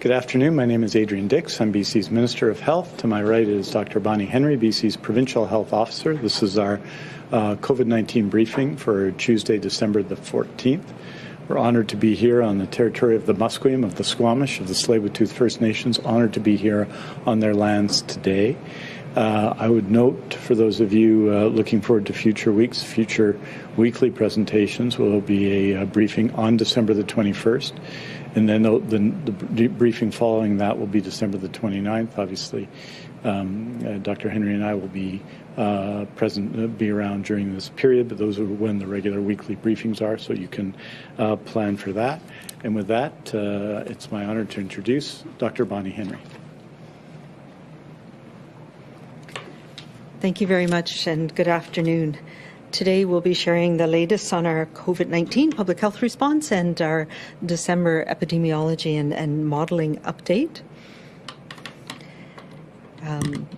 Good afternoon. My name is Adrian Dix. I'm BC's Minister of Health. To my right is Dr. Bonnie Henry, BC's Provincial Health Officer. This is our uh, COVID-19 briefing for Tuesday, December the 14th. We're honored to be here on the territory of the Musqueam, of the Squamish, of the Tsleil-Waututh First Nations, honored to be here on their lands today. Uh, I would note for those of you uh, looking forward to future weeks, future weekly presentations will be a, a briefing on December the 21st. And then the, the, the, briefing following that will be December the 29th. Obviously, um, uh, Dr. Henry and I will be uh, present, uh, be around during this period, but those are when the regular weekly briefings are, so you can uh, plan for that. And with that, uh, it's my honor to introduce Dr. Bonnie Henry. Thank you very much, and good afternoon. Today we'll be sharing the latest on our COVID-19 public health response and our December epidemiology and, and modeling update. Um,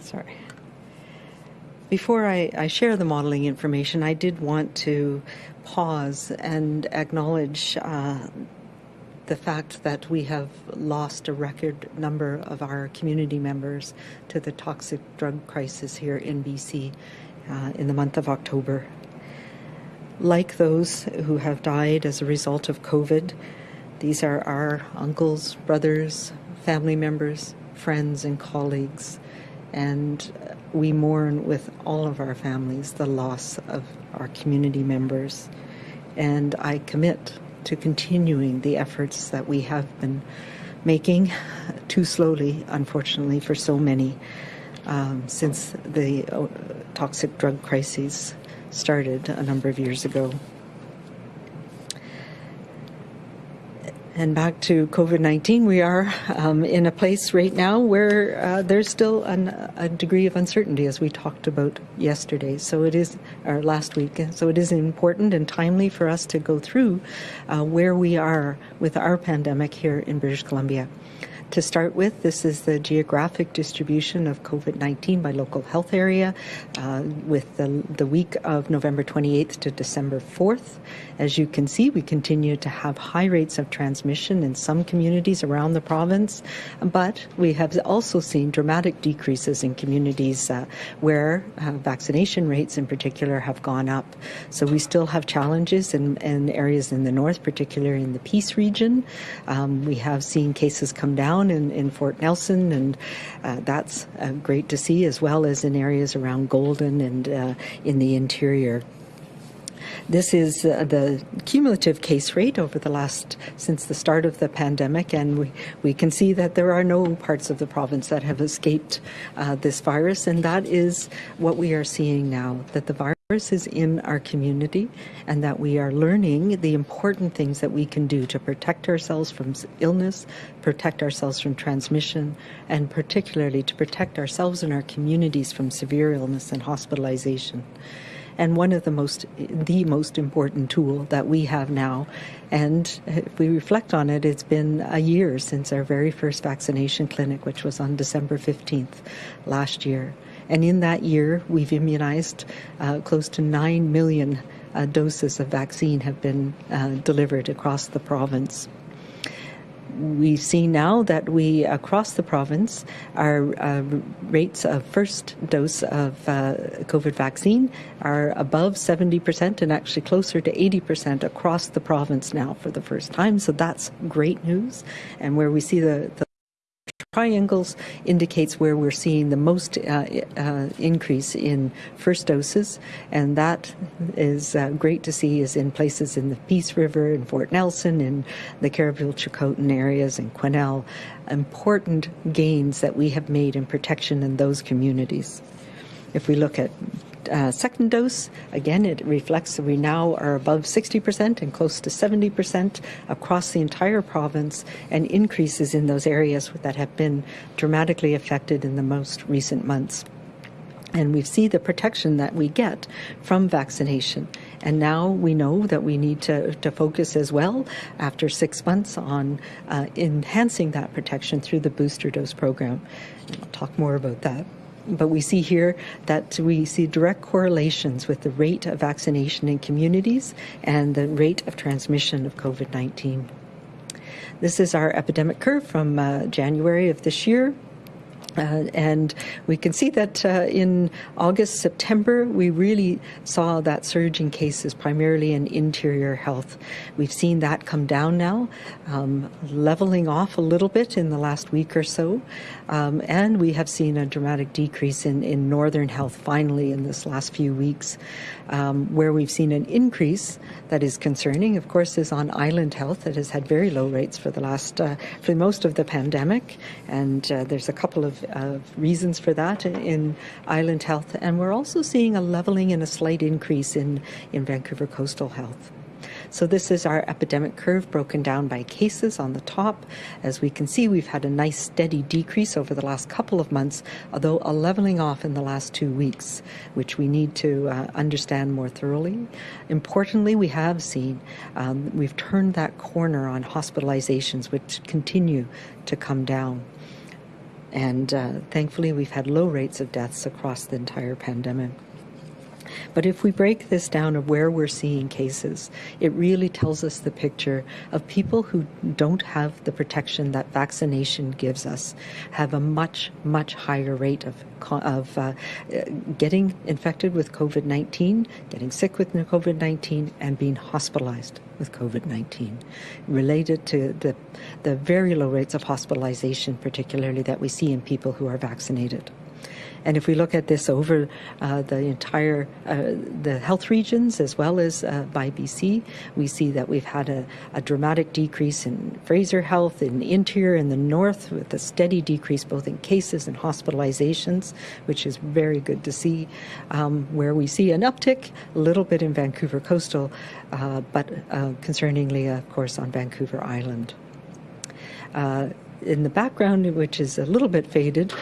sorry. Before I, I, share the modeling information, I did want to pause and acknowledge uh, the fact that we have lost a record number of our community members to the toxic drug crisis here in BC uh, in the month of October. Like those who have died as a result of COVID, these are our uncles, brothers, family members, friends, and colleagues. And we mourn with all of our families the loss of our community members. And I commit to continuing the efforts that we have been making too slowly, unfortunately, for so many um, since the uh, toxic drug crises started a number of years ago. And back to COVID 19, we are um, in a place right now where uh, there's still an, a degree of uncertainty, as we talked about yesterday. So it is, or last week. So it is important and timely for us to go through uh, where we are with our pandemic here in British Columbia. To start with, this is the geographic distribution of COVID-19 by local health area uh, with the, the week of November 28th to December 4th. As you can see, we continue to have high rates of transmission in some communities around the province, but we have also seen dramatic decreases in communities uh, where uh, vaccination rates in particular have gone up. So we still have challenges in, in areas in the north, particularly in the Peace region. Um, we have seen cases come down down in, in Fort Nelson, and uh, that's uh, great to see, as well as in areas around Golden and uh, in the interior. This is uh, the cumulative case rate over the last, since the start of the pandemic, and we, we can see that there are no parts of the province that have escaped uh, this virus, and that is what we are seeing now, that the virus is in our community and that we are learning the important things that we can do to protect ourselves from illness, protect ourselves from transmission, and particularly to protect ourselves and our communities from severe illness and hospitalization. And one of the most, the most important tool that we have now, and if we reflect on it, it's been a year since our very first vaccination clinic, which was on December 15th last year. And in that year, we've immunized uh, close to 9 million uh, doses of vaccine have been uh, delivered across the province we see now that we, across the province, our uh, rates of first dose of uh, COVID vaccine are above 70% and actually closer to 80% across the province now for the first time. So that's great news. And where we see the, the triangles indicates where we're seeing the most uh, uh, increase in first doses, and that is uh, great to see is in places in the Peace River, in Fort Nelson, in the Cariboo-Chilcotin areas, in Quesnel, important gains that we have made in protection in those communities. If we look at uh, second dose, again, it reflects that we now are above 60% and close to 70% across the entire province, and increases in those areas that have been dramatically affected in the most recent months. And we see the protection that we get from vaccination. And now we know that we need to, to focus as well after six months on uh, enhancing that protection through the booster dose program. I'll talk more about that but we see here that we see direct correlations with the rate of vaccination in communities and the rate of transmission of COVID-19. This is our epidemic curve from uh, January of this year. Uh, and we can see that uh, in August, September, we really saw that surge in cases, primarily in interior health. We've seen that come down now, um, leveling off a little bit in the last week or so. Um, and we have seen a dramatic decrease in, in northern health finally in this last few weeks. Um, where we've seen an increase that is concerning, of course, is on island health that has had very low rates for the last, uh, for most of the pandemic. And uh, there's a couple of uh, reasons for that in island health. And we're also seeing a leveling and a slight increase in, in Vancouver coastal health. So this is our epidemic curve broken down by cases on the top. As we can see, we've had a nice steady decrease over the last couple of months, although a leveling off in the last two weeks, which we need to uh, understand more thoroughly. Importantly, we have seen um, we've turned that corner on hospitalizations, which continue to come down. And uh, thankfully, we've had low rates of deaths across the entire pandemic. But if we break this down of where we're seeing cases, it really tells us the picture of people who don't have the protection that vaccination gives us, have a much, much higher rate of, of uh, getting infected with COVID 19, getting sick with COVID 19, and being hospitalized with COVID 19, related to the, the very low rates of hospitalization, particularly that we see in people who are vaccinated. And if we look at this over uh, the entire uh, the health regions as well as uh, by BC, we see that we've had a, a, dramatic decrease in Fraser Health in interior and the north, with a steady decrease both in cases and hospitalizations, which is very good to see. Um, where we see an uptick, a little bit in Vancouver coastal, uh, but uh, concerningly, of course, on Vancouver Island. Uh, in the background, which is a little bit faded,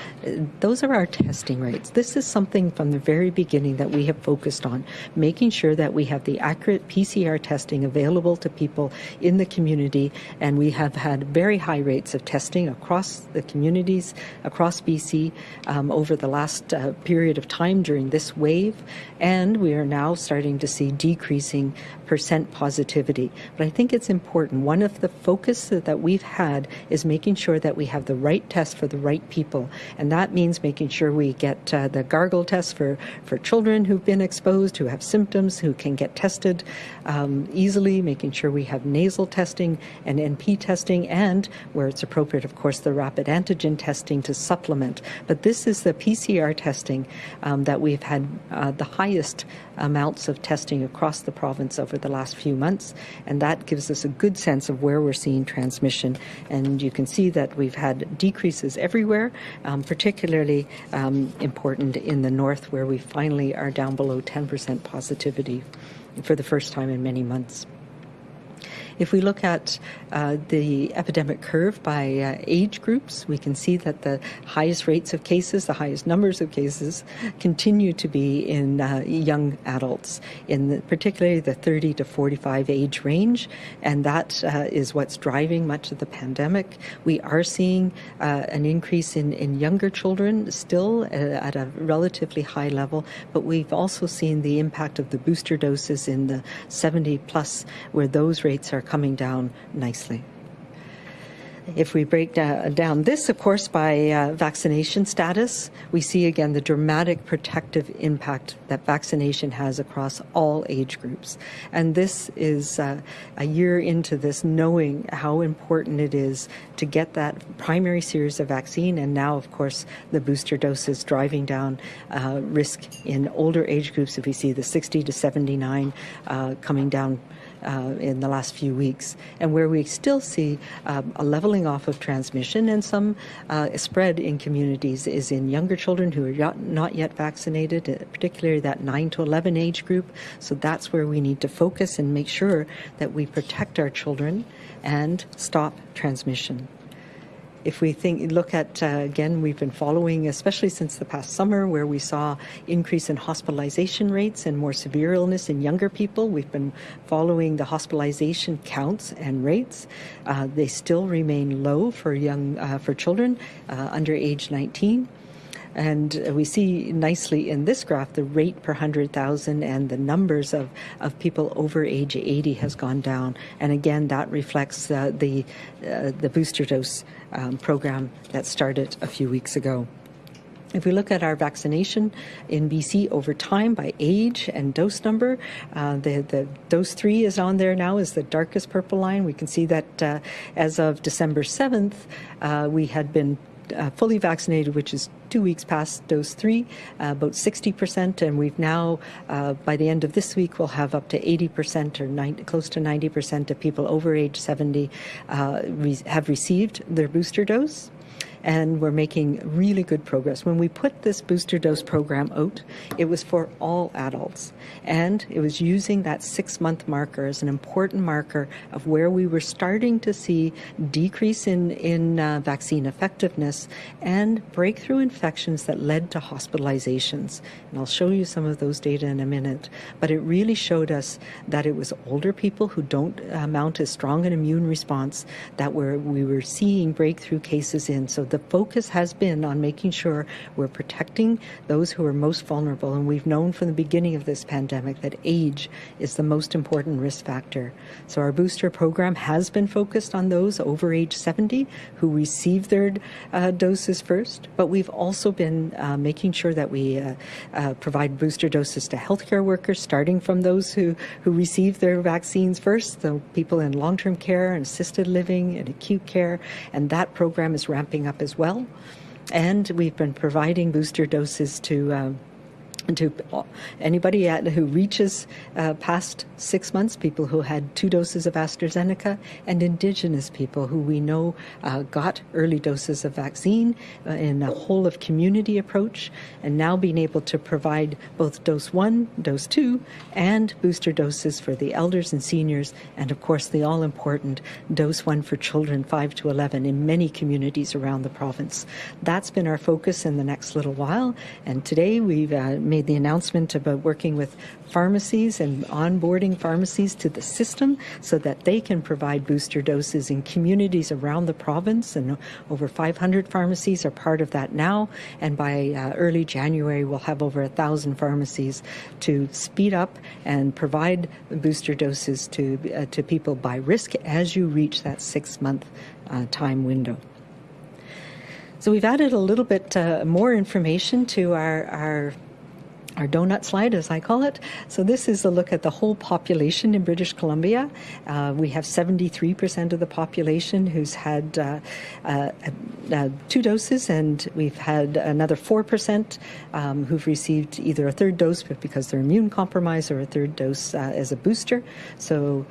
those are our testing rates. This is something from the very beginning that we have focused on, making sure that we have the accurate PCR testing available to people in the community. And we have had very high rates of testing across the communities, across BC, um, over the last uh, period of time during this wave. And we are now starting to see decreasing percent positivity. But I think it's important. One of the focus that we've had is making sure that we have the right test for the right people. And that means making sure we get uh, the gargle test for, for children who've been exposed, who have symptoms, who can get tested um, easily, making sure we have nasal testing and NP testing, and where it's appropriate, of course, the rapid antigen testing to supplement. But this is the PCR testing um, that we've had uh, the highest amounts of testing across the province over the last few months, and that gives us a good sense of where we're seeing transmission. And you can see that we've had decreases everywhere, um, particularly um, important in the north, where we finally are down below 10% positivity for the first time in many months. If we look at uh, the epidemic curve by uh, age groups, we can see that the highest rates of cases, the highest numbers of cases, continue to be in uh, young adults, in the, particularly the 30 to 45 age range, and that uh, is what's driving much of the pandemic. We are seeing uh, an increase in, in younger children still uh, at a relatively high level, but we've also seen the impact of the booster doses in the 70 plus, where those rates are coming down nicely. If we break down this, of course, by uh, vaccination status, we see again the dramatic protective impact that vaccination has across all age groups. And this is uh, a year into this, knowing how important it is to get that primary series of vaccine, and now, of course, the booster doses driving down uh, risk in older age groups. If we see the 60 to 79 uh, coming down uh, in the last few weeks, and where we still see um, a leveling off of transmission and some uh, spread in communities is in younger children who are not yet vaccinated, uh, particularly that 9 to 11 age group. So that's where we need to focus and make sure that we protect our children and stop transmission if we think look at uh, again, we've been following, especially since the past summer, where we saw increase in hospitalization rates and more severe illness in younger people. We've been following the hospitalization counts and rates. Uh, they still remain low for young uh, for children uh, under age 19. And we see nicely in this graph the rate per 100,000 and the numbers of, of people over age 80 has gone down. And again, that reflects uh, the, uh, the booster dose um, program that started a few weeks ago. If we look at our vaccination in BC over time by age and dose number, uh, the, the dose three is on there now is the darkest purple line. We can see that uh, as of December 7th, uh, we had been uh, fully vaccinated, which is two weeks past dose three, uh, about 60%, and we've now, uh, by the end of this week, we'll have up to 80% or 90, close to 90% of people over age 70 uh, re have received their booster dose and we're making really good progress. When we put this booster dose program out, it was for all adults, and it was using that six month marker as an important marker of where we were starting to see decrease in, in uh, vaccine effectiveness and breakthrough infections that led to hospitalizations. And I'll show you some of those data in a minute. But it really showed us that it was older people who don't uh, mount as strong an immune response that were, we were seeing breakthrough cases in. So the focus has been on making sure we're protecting those who are most vulnerable. And we've known from the beginning of this pandemic that age is the most important risk factor. So our booster program has been focused on those over age 70 who receive their uh, doses first. But we've also been uh, making sure that we uh, uh provide booster doses to healthcare workers, starting from those who, who receive their vaccines first, the people in long-term care and assisted living and acute care. And that program is ramping up as well. And we've been providing booster doses to uh, um, to anybody who reaches uh, past six months, people who had two doses of AstraZeneca, and Indigenous people who we know uh, got early doses of vaccine uh, in a whole of community approach, and now being able to provide both dose one, dose two, and booster doses for the elders and seniors, and of course the all important dose one for children 5 to 11 in many communities around the province. That's been our focus in the next little while, and today we've uh, made made the announcement about working with pharmacies and onboarding pharmacies to the system so that they can provide booster doses in communities around the province. And over 500 pharmacies are part of that now. And by uh, early January, we'll have over a thousand pharmacies to speed up and provide booster doses to uh, to people by risk as you reach that six month uh, time window. So we've added a little bit uh, more information to our, our our donut slide, as I call it. So this is a look at the whole population in British Columbia. Uh, we have 73% of the population who's had uh, uh, uh, two doses, and we've had another 4% um, who've received either a third dose, because they're immune compromised, or a third dose uh, as a booster. So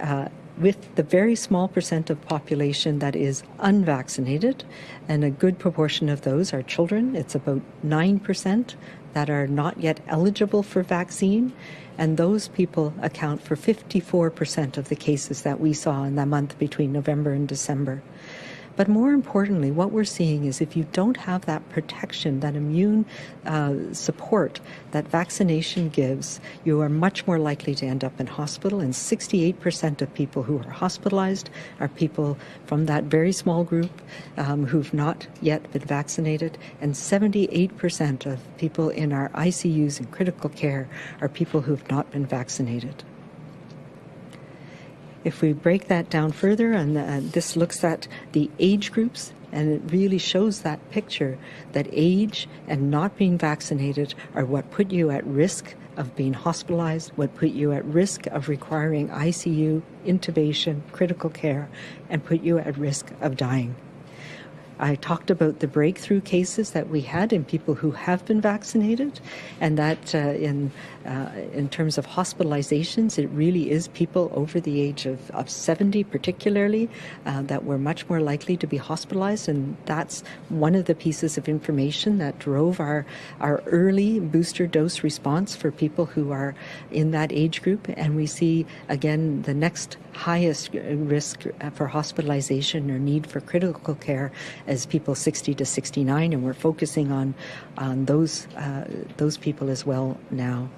uh, with the very small percent of population that is unvaccinated, and a good proportion of those are children. It's about 9% that are not yet eligible for vaccine, and those people account for 54% of the cases that we saw in the month between November and December. But more importantly, what we're seeing is if you don't have that protection, that immune uh, support that vaccination gives, you are much more likely to end up in hospital. And 68% of people who are hospitalized are people from that very small group um, who've not yet been vaccinated. And 78% of people in our ICUs and critical care are people who've not been vaccinated. If we break that down further, and uh, this looks at the age groups, and it really shows that picture that age and not being vaccinated are what put you at risk of being hospitalized, what put you at risk of requiring ICU, intubation, critical care, and put you at risk of dying. I talked about the breakthrough cases that we had in people who have been vaccinated, and that uh, in uh, in terms of hospitalizations, it really is people over the age of, of 70, particularly, uh, that were much more likely to be hospitalized, and that's one of the pieces of information that drove our our early booster dose response for people who are in that age group, and we see again the next highest risk for hospitalization or need for critical care as people 60 to 69, and we're focusing on on those uh, those people as well now.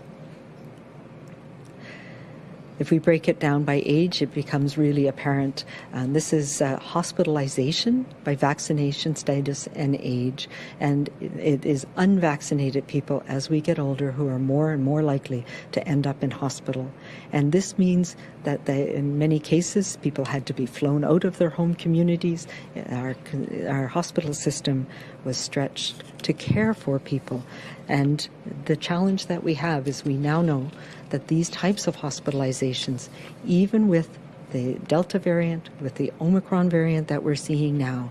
If we break it down by age, it becomes really apparent. Um, this is uh, hospitalization by vaccination status and age, and it is unvaccinated people as we get older who are more and more likely to end up in hospital. And this means that they, in many cases, people had to be flown out of their home communities. Our, our hospital system was stretched to care for people. And the challenge that we have is we now know that these types of hospitalizations, even with the Delta variant, with the Omicron variant that we're seeing now,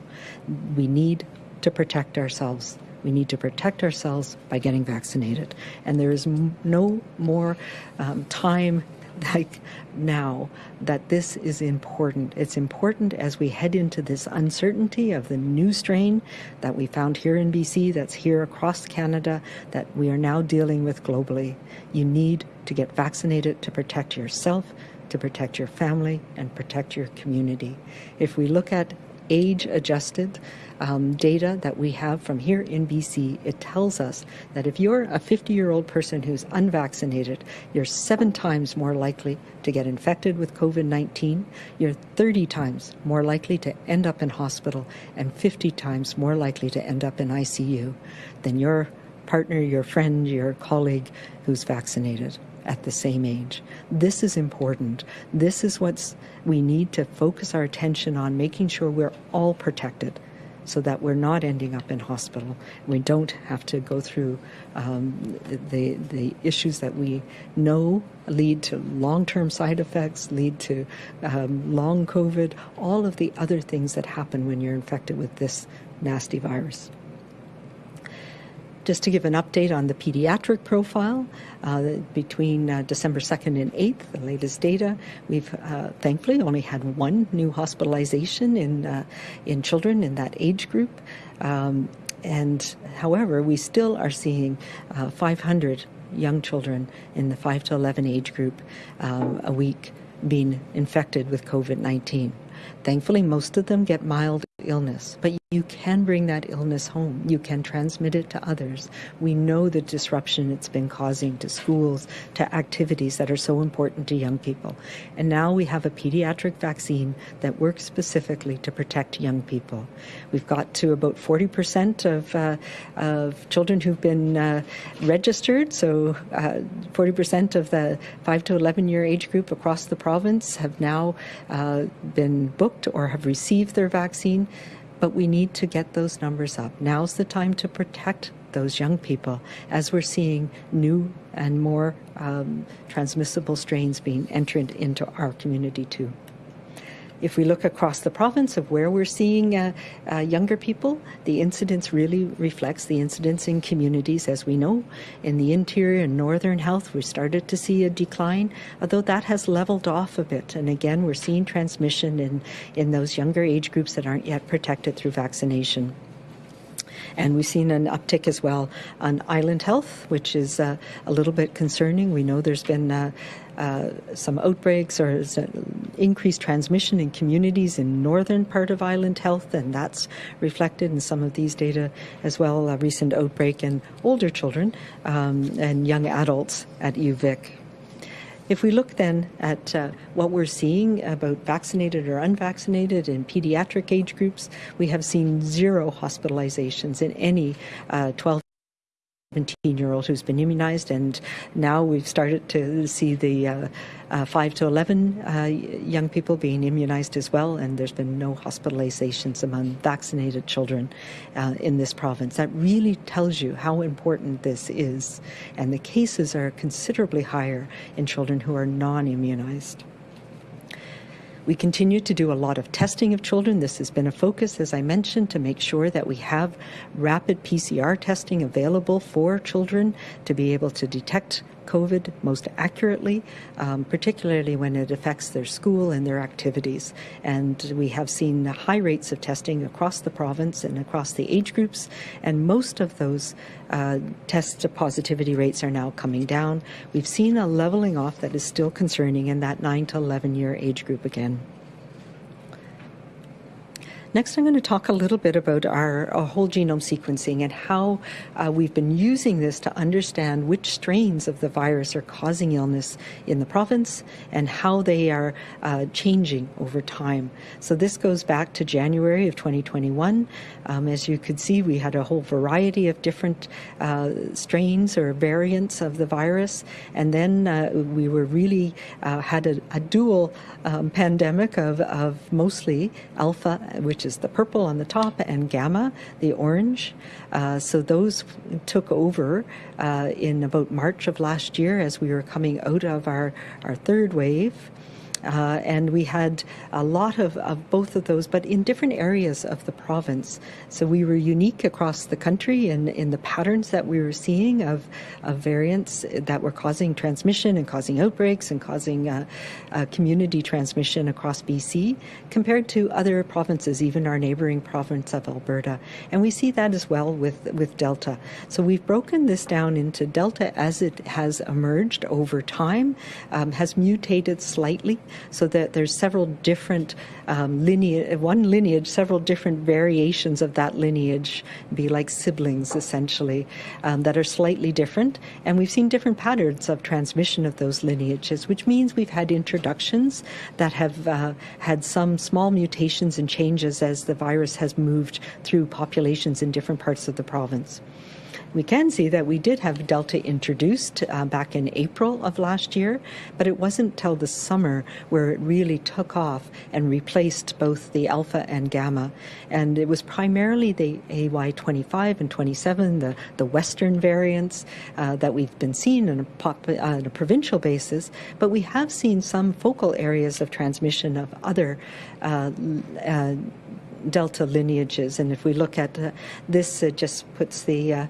we need to protect ourselves. We need to protect ourselves by getting vaccinated. And there is no more um, time like now that this is important. It's important as we head into this uncertainty of the new strain that we found here in BC, that's here across Canada, that we are now dealing with globally. You need to get vaccinated to protect yourself, to protect your family, and protect your community. If we look at age adjusted um, data that we have from here in BC, it tells us that if you're a 50 year old person who's unvaccinated, you're seven times more likely to get infected with COVID 19, you're 30 times more likely to end up in hospital, and 50 times more likely to end up in ICU than your partner, your friend, your colleague who's vaccinated at the same age. This is important. This is what we need to focus our attention on, making sure we're all protected so that we're not ending up in hospital. We don't have to go through um, the, the issues that we know lead to long-term side effects, lead to um, long COVID, all of the other things that happen when you're infected with this nasty virus. Just to give an update on the pediatric profile, uh, between uh, December 2nd and 8th, the latest data, we've uh, thankfully only had one new hospitalization in, uh, in children in that age group. Um, and however, we still are seeing uh, 500 young children in the 5 to 11 age group um, a week being infected with COVID 19. Thankfully, most of them get mild illness, but you can bring that illness home. You can transmit it to others. We know the disruption it's been causing to schools, to activities that are so important to young people. And now we have a pediatric vaccine that works specifically to protect young people. We've got to about 40% of, uh, of children who've been uh, registered, so uh, 40% of the 5 to 11 year age group across the province have now uh, been booked or have received their vaccine but we need to get those numbers up. Now's the time to protect those young people as we're seeing new and more um, transmissible strains being entered into our community too. If we look across the province of where we're seeing uh, uh, younger people, the incidence really reflects the incidence in communities. As we know, in the interior and northern health, we started to see a decline, although that has leveled off a bit. And again, we're seeing transmission in, in those younger age groups that aren't yet protected through vaccination. And we've seen an uptick as well on island health, which is uh, a little bit concerning. We know there's been uh, uh, some outbreaks or increased transmission in communities in northern part of island health, and that's reflected in some of these data as well. A recent outbreak in older children um, and young adults at UVic. If we look then at uh, what we're seeing about vaccinated or unvaccinated in pediatric age groups, we have seen zero hospitalizations in any uh, 12 17 year old who's been immunized, and now we've started to see the uh, uh, 5 to 11 uh, young people being immunized as well, and there's been no hospitalizations among vaccinated children uh, in this province. That really tells you how important this is, and the cases are considerably higher in children who are non immunized. We continue to do a lot of testing of children. This has been a focus, as I mentioned, to make sure that we have rapid PCR testing available for children to be able to detect COVID most accurately, um, particularly when it affects their school and their activities. And we have seen high rates of testing across the province and across the age groups, and most of those uh, test positivity rates are now coming down. We've seen a leveling off that is still concerning in that 9 to 11 year age group again. Next, I'm going to talk a little bit about our, our whole genome sequencing and how uh, we've been using this to understand which strains of the virus are causing illness in the province and how they are uh, changing over time. So this goes back to January of 2021. Um, as you could see, we had a whole variety of different uh, strains or variants of the virus, and then uh, we were really uh, had a, a dual um, pandemic of, of mostly alpha, which is the purple on the top, and gamma, the orange. Uh, so those took over uh, in about March of last year as we were coming out of our, our third wave. Uh, and we had a lot of, of both of those, but in different areas of the province. So we were unique across the country in, in the patterns that we were seeing of, of variants that were causing transmission and causing outbreaks and causing uh, uh, community transmission across BC compared to other provinces, even our neighboring province of Alberta. And we see that as well with, with Delta. So we've broken this down into Delta as it has emerged over time, um, has mutated slightly so that there's several different um, lineage, one lineage, several different variations of that lineage, be like siblings essentially, um, that are slightly different. And we've seen different patterns of transmission of those lineages, which means we've had introductions that have uh, had some small mutations and changes as the virus has moved through populations in different parts of the province we can see that we did have Delta introduced uh, back in April of last year, but it wasn't till the summer where it really took off and replaced both the Alpha and Gamma. And it was primarily the AY25 and 27, the, the Western variants uh, that we've been seeing on a, pop, uh, on a provincial basis, but we have seen some focal areas of transmission of other uh, uh, delta lineages. And if we look at uh, this, it just puts the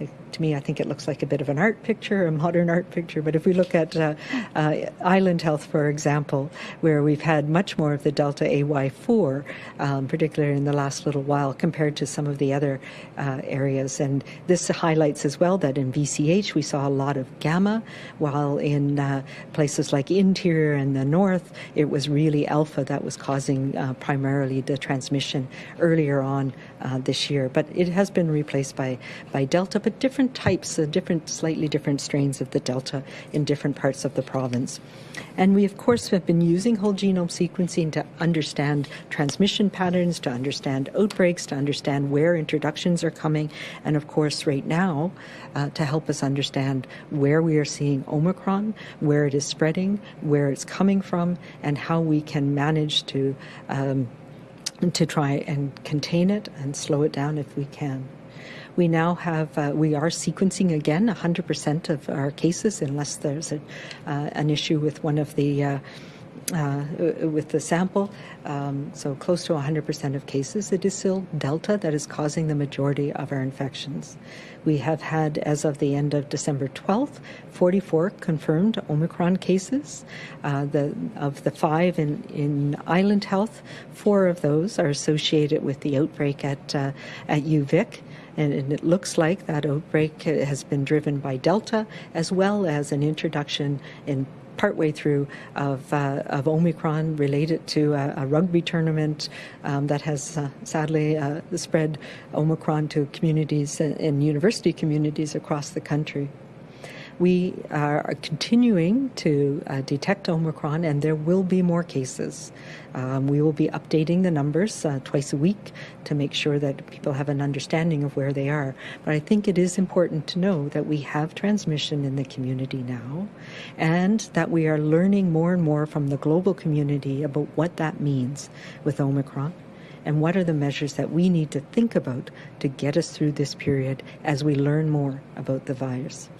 uh, to me, I think it looks like a bit of an art picture, a modern art picture. But if we look at uh, uh, Island Health, for example, where we've had much more of the Delta AY4, um, particularly in the last little while, compared to some of the other uh, areas. And this highlights as well that in VCH we saw a lot of gamma, while in uh, places like interior and the north, it was really alpha that was causing uh, primarily the transmission earlier on uh, this year. But it has been replaced by, by Delta, but different different types, uh, different, slightly different strains of the Delta in different parts of the province. And we, of course, have been using whole genome sequencing to understand transmission patterns, to understand outbreaks, to understand where introductions are coming, and of course, right now, uh, to help us understand where we are seeing Omicron, where it is spreading, where it's coming from, and how we can manage to. Um, to try and contain it and slow it down if we can. We now have, uh, we are sequencing again 100% of our cases unless there's a, uh, an issue with one of the uh, uh, with the sample, um, so close to 100% of cases, it is still Delta that is causing the majority of our infections. We have had, as of the end of December 12th, 44 confirmed Omicron cases. Uh, the, of the five in, in Island Health, four of those are associated with the outbreak at, uh, at UVic. And, it looks like that outbreak has been driven by Delta as well as an introduction in partway through of, uh, of Omicron related to a, a rugby tournament um, that has uh, sadly uh, spread Omicron to communities and university communities across the country. We are continuing to uh, detect Omicron, and there will be more cases. Um, we will be updating the numbers uh, twice a week to make sure that people have an understanding of where they are. But I think it is important to know that we have transmission in the community now, and that we are learning more and more from the global community about what that means with Omicron and what are the measures that we need to think about to get us through this period as we learn more about the virus.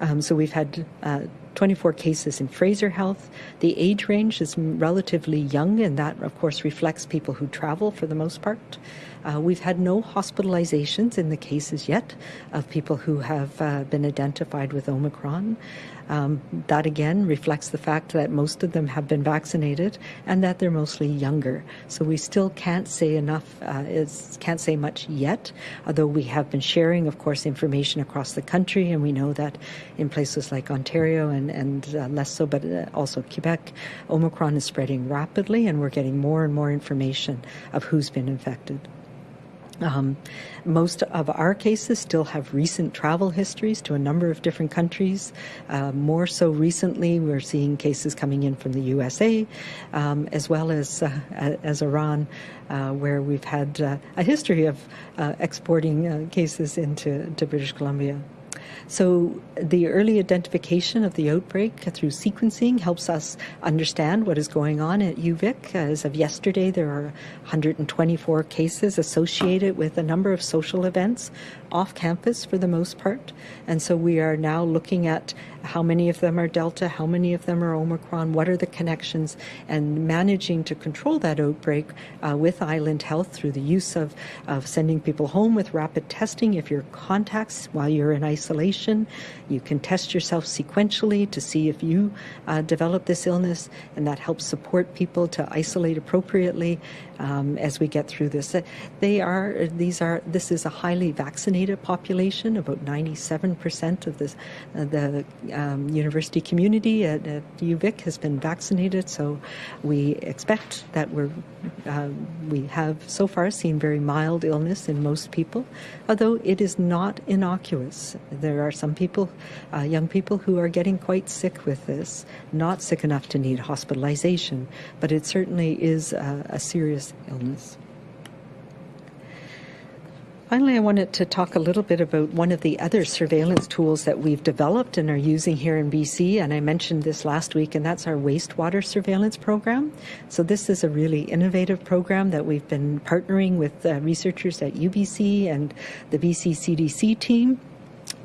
Um, so we've had uh, 24 cases in Fraser Health. The age range is relatively young, and that, of course, reflects people who travel for the most part. Uh, we've had no hospitalizations in the cases yet of people who have uh, been identified with Omicron. Um, that again reflects the fact that most of them have been vaccinated and that they're mostly younger. So we still can't say enough, uh, is, can't say much yet, although we have been sharing, of course, information across the country, and we know that in places like Ontario and and, uh, less so, but uh, also Quebec, Omicron is spreading rapidly, and we're getting more and more information of who's been infected. Um, most of our cases still have recent travel histories to a number of different countries. Uh, more so recently, we're seeing cases coming in from the USA, um, as well as uh, as Iran, uh, where we've had uh, a history of uh, exporting uh, cases into to British Columbia. So the early identification of the outbreak through sequencing helps us understand what is going on at UVic. As of yesterday, there are 124 cases associated with a number of social events off campus for the most part. And so we are now looking at how many of them are Delta, how many of them are Omicron, what are the connections, and managing to control that outbreak uh, with Island Health through the use of, of sending people home with rapid testing. If you're contacts while you're in isolation, you can test yourself sequentially to see if you uh, develop this illness, and that helps support people to isolate appropriately um, as we get through this. They are these are this is a highly vaccinated population. About 97% of this uh, the um, university community at, at, UVic has been vaccinated, so we expect that we're uh, we have so far seen very mild illness in most people, although it is not innocuous. There are some people, uh, young people, who are getting quite sick with this, not sick enough to need hospitalization, but it certainly is a, a serious illness. Finally, I wanted to talk a little bit about one of the other surveillance tools that we've developed and are using here in BC, and I mentioned this last week, and that's our wastewater surveillance program. So this is a really innovative program that we've been partnering with uh, researchers at UBC and the BC CDC team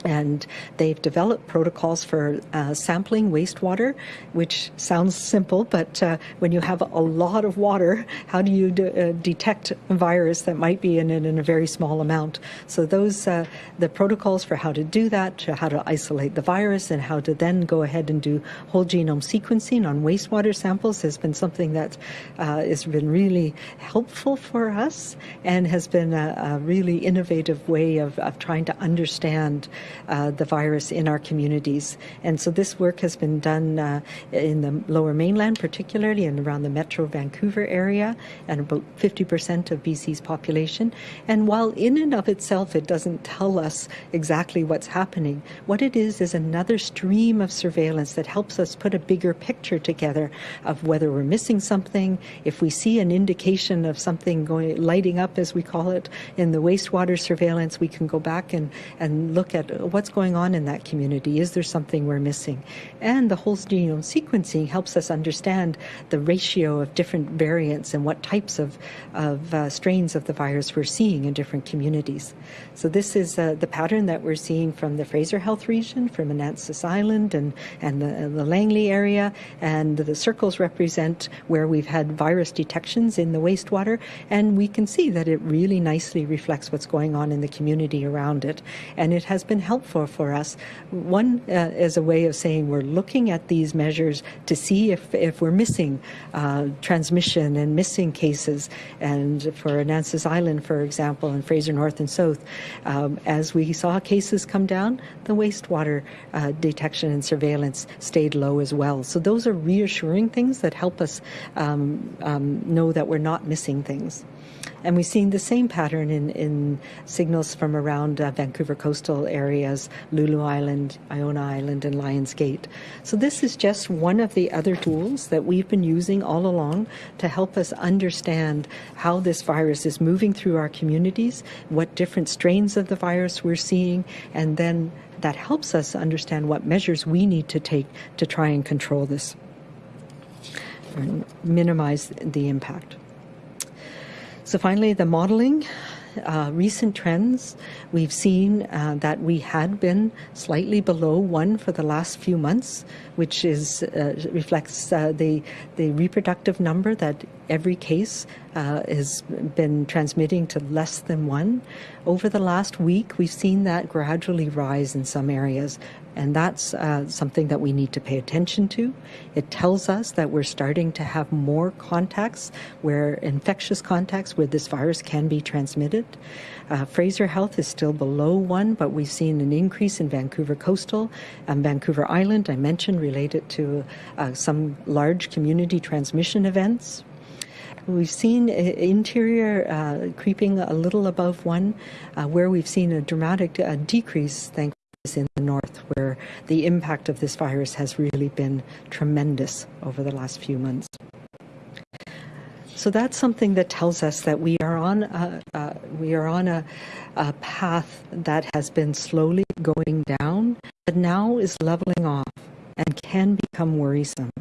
and they've developed protocols for uh, sampling wastewater, which sounds simple, but uh, when you have a lot of water, how do you uh, detect a virus that might be in it in a very small amount? So those uh, the protocols for how to do that, how to isolate the virus, and how to then go ahead and do whole genome sequencing on wastewater samples has been something that uh, has been really helpful for us and has been a, a really innovative way of, of trying to understand uh, the virus in our communities. And so this work has been done uh, in the lower mainland, particularly, and around the Metro Vancouver area, and about 50% of BC's population. And while in and of itself it doesn't tell us exactly what's happening, what it is is another stream of surveillance that helps us put a bigger picture together of whether we're missing something, if we see an indication of something going lighting up, as we call it, in the wastewater surveillance, we can go back and, and look at what's going on in that community. Is there something we're missing? And the whole genome sequencing helps us understand the ratio of different variants and what types of, of uh, strains of the virus we're seeing in different communities. So this is uh, the pattern that we're seeing from the Fraser Health region, from Annacis Island and, and the, the Langley area. And the circles represent where we've had virus detections in the wastewater. And we can see that it really nicely reflects what's going on in the community around it. And it has been helpful for us. One uh, as a way of saying we're looking at these measures to see if, if we're missing uh, transmission and missing cases. And for Annacis Island, for example, and Fraser North and South, um, as we saw cases come down, the wastewater uh, detection and surveillance stayed low as well. So those are reassuring things that help us um, um, know that we're not missing things. And we've seen the same pattern in, in signals from around uh, Vancouver coastal areas, Lulu Island, Iona Island, and Lions Gate. So this is just one of the other tools that we've been using all along to help us understand how this virus is moving through our communities, what different strains of the virus we're seeing, and then that helps us understand what measures we need to take to try and control this or minimize the impact. So finally, the modeling. Uh, recent trends, we've seen uh, that we had been slightly below one for the last few months, which is uh, reflects uh, the the reproductive number that every case uh, has been transmitting to less than one. Over the last week, we've seen that gradually rise in some areas, and that's uh, something that we need to pay attention to. It tells us that we're starting to have more contacts where infectious contacts where this virus can be transmitted. Uh, Fraser Health is still below one, but we've seen an increase in Vancouver Coastal and Vancouver Island, I mentioned, related to uh, some large community transmission events. We've seen interior uh, creeping a little above one, uh, where we've seen a dramatic uh, decrease, in the north, where the impact of this virus has really been tremendous over the last few months. So that's something that tells us that we are on a, uh, we are on a, a path that has been slowly going down, but now is leveling off and can become worrisome.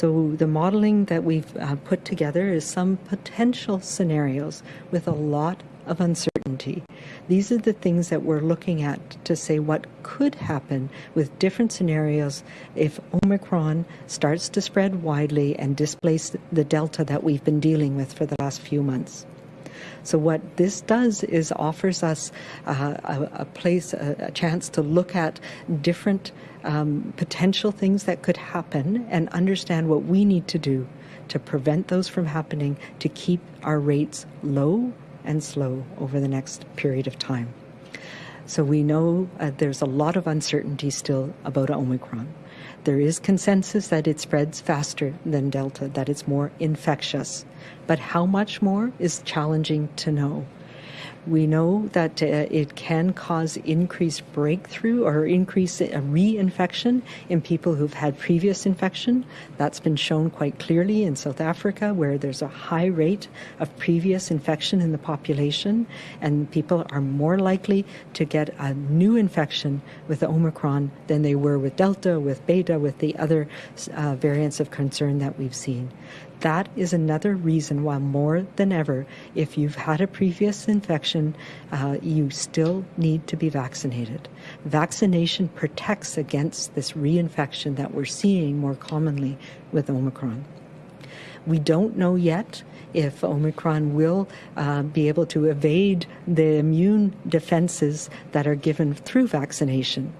So the modeling that we've uh, put together is some potential scenarios with a lot of uncertainty. These are the things that we're looking at to say what could happen with different scenarios if Omicron starts to spread widely and displace the Delta that we've been dealing with for the last few months. So what this does is offers us uh, a, a, place, a, a, chance to look at different um, potential things that could happen and understand what we need to do to prevent those from happening, to keep our rates low and slow over the next period of time. So we know uh, there's a lot of uncertainty still about Omicron. There is consensus that it spreads faster than Delta, that it's more infectious. But how much more is challenging to know. We know that uh, it can cause increased breakthrough or increase uh, reinfection in people who've had previous infection. That's been shown quite clearly in South Africa, where there's a high rate of previous infection in the population, and people are more likely to get a new infection with Omicron than they were with Delta, with Beta, with the other uh, variants of concern that we've seen. That is another reason why, more than ever, if you've had a previous infection, uh, you still need to be vaccinated. Vaccination protects against this reinfection that we're seeing more commonly with Omicron. We don't know yet if Omicron will uh, be able to evade the immune defenses that are given through vaccination.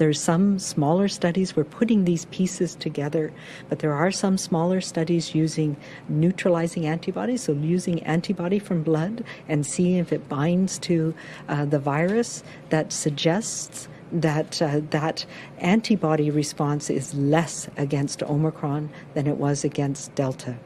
There's some smaller studies. We're putting these pieces together, but there are some smaller studies using neutralizing antibodies, so using antibody from blood and seeing if it binds to uh, the virus that suggests that uh, that antibody response is less against Omicron than it was against Delta.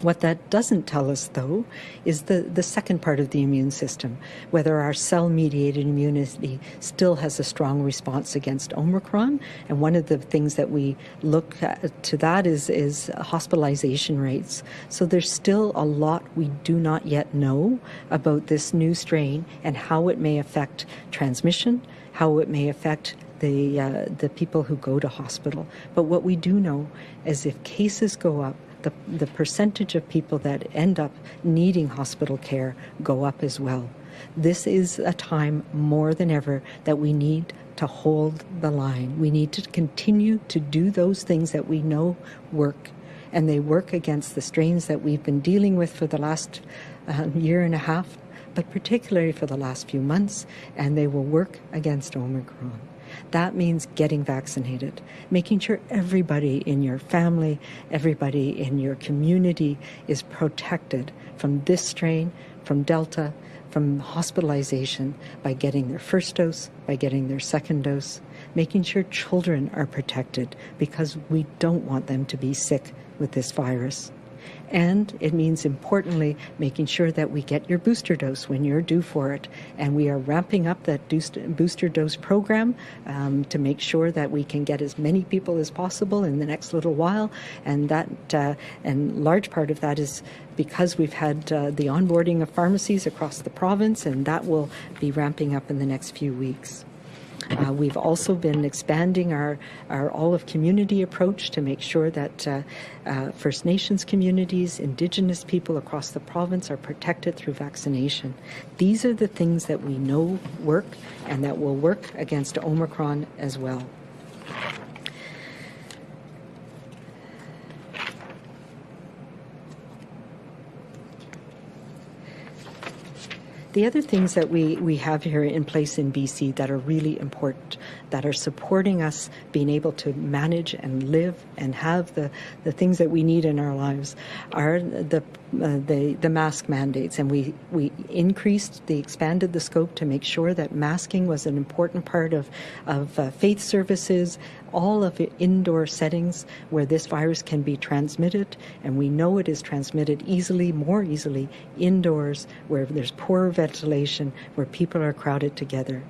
What that doesn't tell us, though, is the, the second part of the immune system, whether our cell mediated immunity still has a strong response against Omicron. And one of the things that we look at, to that is, is hospitalization rates. So there's still a lot we do not yet know about this new strain and how it may affect transmission, how it may affect the, uh, the people who go to hospital. But what we do know is if cases go up, the, the percentage of people that end up needing hospital care go up as well. This is a time more than ever that we need to hold the line. We need to continue to do those things that we know work, and they work against the strains that we've been dealing with for the last uh, year and a half, but particularly for the last few months, and they will work against Omicron. That means getting vaccinated, making sure everybody in your family, everybody in your community is protected from this strain, from Delta, from hospitalization by getting their first dose, by getting their second dose, making sure children are protected because we don't want them to be sick with this virus. And it means, importantly, making sure that we get your booster dose when you're due for it. And we are ramping up that booster dose program um, to make sure that we can get as many people as possible in the next little while. And that, uh, and large part of that is because we've had uh, the onboarding of pharmacies across the province, and that will be ramping up in the next few weeks. Uh, we've also been expanding our, our all of community approach to make sure that uh, uh, First Nations communities, Indigenous people across the province are protected through vaccination. These are the things that we know work and that will work against Omicron as well. The other things that we, we have here in place in BC that are really important, that are supporting us being able to manage and live and have the, the things that we need in our lives are the uh, the the mask mandates, and we we increased, the expanded the scope to make sure that masking was an important part of of uh, faith services, all of the indoor settings where this virus can be transmitted, and we know it is transmitted easily, more easily indoors where there's poor ventilation, where people are crowded together.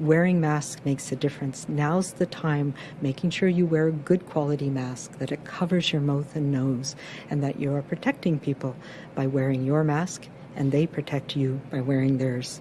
Wearing masks makes a difference. Now's the time making sure you wear a good quality mask, that it covers your mouth and nose, and that you are protecting people by wearing your mask and they protect you by wearing theirs.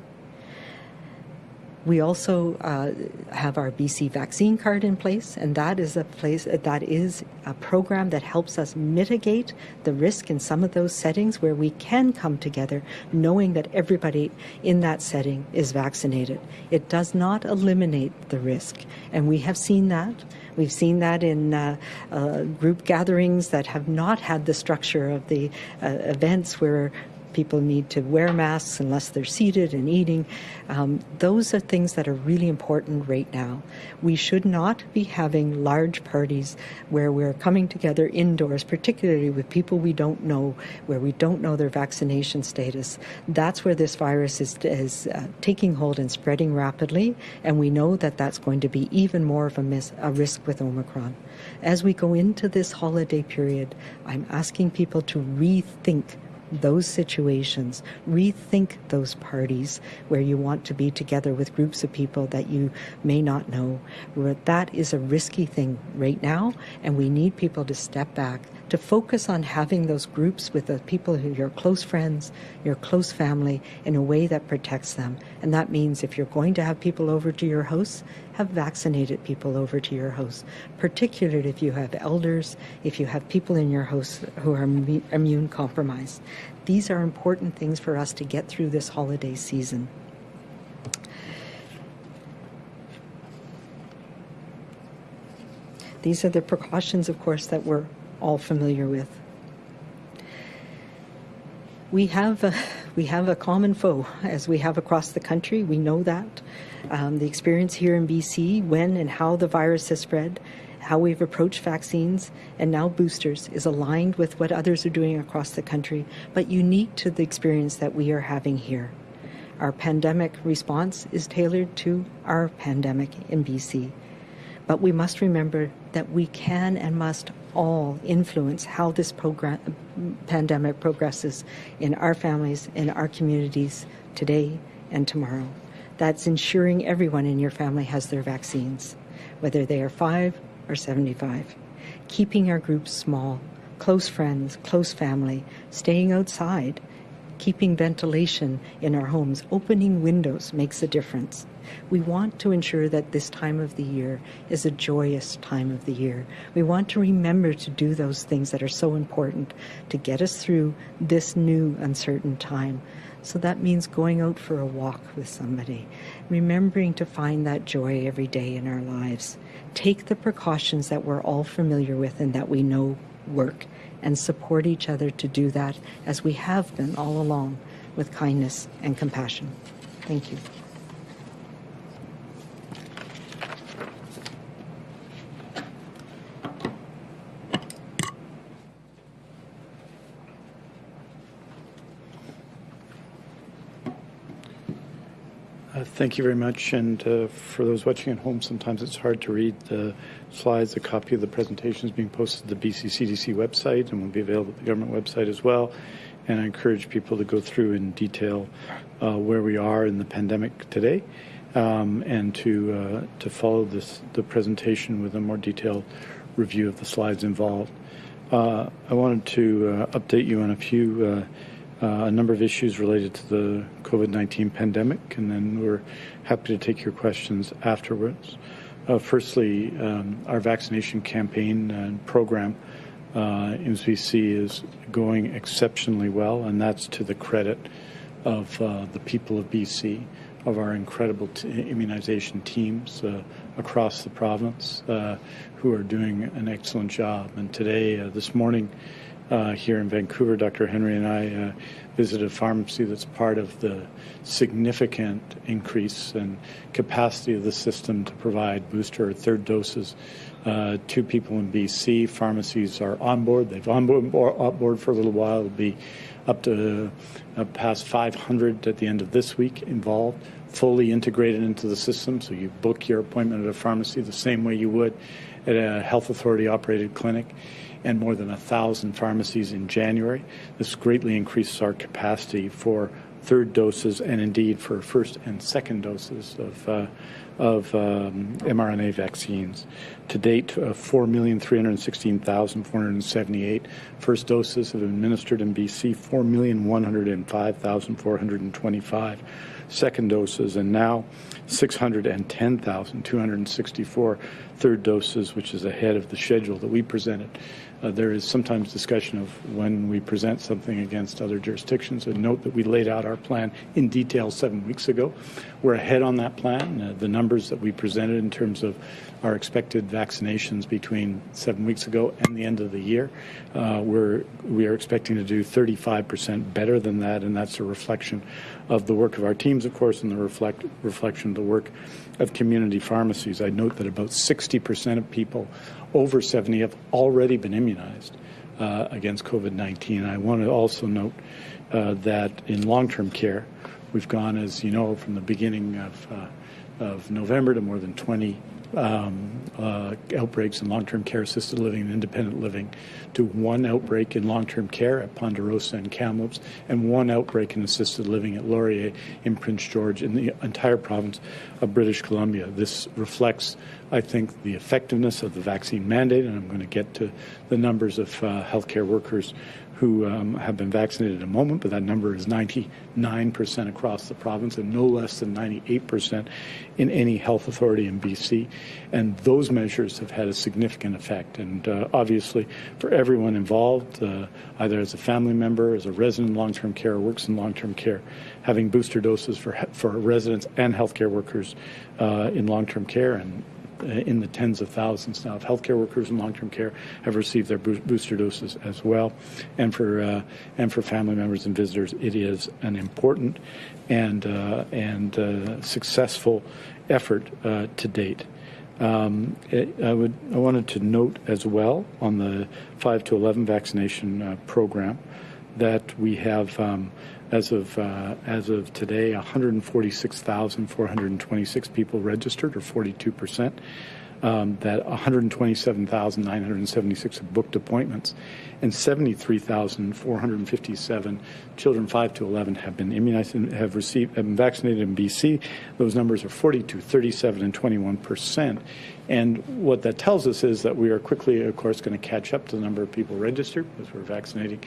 We also uh, have our BC vaccine card in place, and that is a place that is a program that helps us mitigate the risk in some of those settings where we can come together, knowing that everybody in that setting is vaccinated. It does not eliminate the risk, and we have seen that. We've seen that in uh, uh, group gatherings that have not had the structure of the uh, events where people need to wear masks unless they're seated and eating. Um, those are things that are really important right now. We should not be having large parties where we're coming together indoors, particularly with people we don't know, where we don't know their vaccination status. That's where this virus is, is uh, taking hold and spreading rapidly, and we know that that's going to be even more of a, mis- a risk with Omicron. As we go into this holiday period, I'm asking people to rethink those situations, rethink those parties where you want to be together with groups of people that you may not know. That is a risky thing right now, and we need people to step back, to focus on having those groups with the people who are your close friends, your close family, in a way that protects them. And that means if you're going to have people over to your house, have vaccinated people over to your house, particularly if you have elders, if you have people in your house who are immune compromised. These are important things for us to get through this holiday season. These are the precautions, of course, that we're all familiar with. We have a, we have a common foe, as we have across the country. We know that. Um, the experience here in BC, when and how the virus has spread, how we've approached vaccines, and now boosters is aligned with what others are doing across the country, but unique to the experience that we are having here. Our pandemic response is tailored to our pandemic in BC. But we must remember that we can and must all influence how this pandemic progresses in our families, in our communities today and tomorrow. That's ensuring everyone in your family has their vaccines, whether they are 5 or 75. Keeping our groups small, close friends, close family, staying outside, keeping ventilation in our homes, opening windows makes a difference. We want to ensure that this time of the year is a joyous time of the year. We want to remember to do those things that are so important to get us through this new uncertain time. So that means going out for a walk with somebody, remembering to find that joy every day in our lives. Take the precautions that we're all familiar with and that we know work and support each other to do that as we have been all along with kindness and compassion. Thank you. Thank you very much. And uh, for those watching at home, sometimes it's hard to read the slides. A copy of the presentation is being posted to the BC CDC website and will be available at the government website as well. And I encourage people to go through in detail uh, where we are in the pandemic today um, and to, uh, to follow this, the presentation with a more detailed review of the slides involved. Uh, I wanted to uh, update you on a few uh, a number of issues related to the COVID 19 pandemic, and then we're happy to take your questions afterwards. Uh, firstly, um, our vaccination campaign and program uh, in BC is going exceptionally well, and that's to the credit of uh, the people of BC, of our incredible immunization teams uh, across the province uh, who are doing an excellent job. And today, this morning, uh, here in Vancouver. Dr. Henry and I uh, visited a pharmacy that's part of the significant increase in capacity of the system to provide booster or third doses uh, to people in BC. Pharmacies are on board. They've on board, for a little while. It'll be up to uh, past 500 at the end of this week involved, fully integrated into the system. So you book your appointment at a pharmacy the same way you would at a health authority operated clinic and more than a thousand pharmacies in January. This greatly increases our capacity for third doses and indeed for first and second doses of, uh, of um, mRNA vaccines. To date, uh, 4,316,478 first doses have been administered in BC, 4,105,425 second doses, and now 610,264 third doses, which is ahead of the schedule that we presented. Uh, there is sometimes discussion of when we present something against other jurisdictions. And note that we laid out our plan in detail seven weeks ago. We're ahead on that plan. Uh, the numbers that we presented in terms of our expected vaccinations between seven weeks ago and the end of the year, uh, we're we are expecting to do 35% better than that, and that's a reflection of the work of our teams, of course, and the reflect, reflection of the work of community pharmacies. I note that about 60% of people over 70 have already been immunized uh, against COVID-19. I want to also note uh, that in long-term care, we've gone, as you know, from the beginning of, uh, of November to more than 20 um, uh, outbreaks in long-term care, assisted living, and independent living, to one outbreak in long-term care at Ponderosa and Kamloops, and one outbreak in assisted living at Laurier in Prince George in the entire province of British Columbia. This reflects, I think, the effectiveness of the vaccine mandate, and I'm going to get to the numbers of uh, healthcare workers who um, have been vaccinated at a moment, but that number is 99% across the province and no less than 98% in any health authority in BC. And those measures have had a significant effect. And uh, obviously, for everyone involved, uh, either as a family member, as a resident in long-term care, or works in long-term care, having booster doses for for residents and healthcare workers uh, in long-term care and in the tens of thousands now of healthcare workers in long-term care have received their booster doses as well, and for uh, and for family members and visitors, it is an important and uh, and uh, successful effort uh, to date. Um, it, I would I wanted to note as well on the 5 to 11 vaccination uh, program that we have. Um, as of uh, as of today, 146,426 people registered, or 42 percent. Um, that 127,976 have booked appointments, and 73,457 children 5 to 11 have been immunized and have received have been vaccinated in BC. Those numbers are 42, 37, and 21 percent. And what that tells us is that we are quickly, of course, going to catch up to the number of people registered because we're vaccinating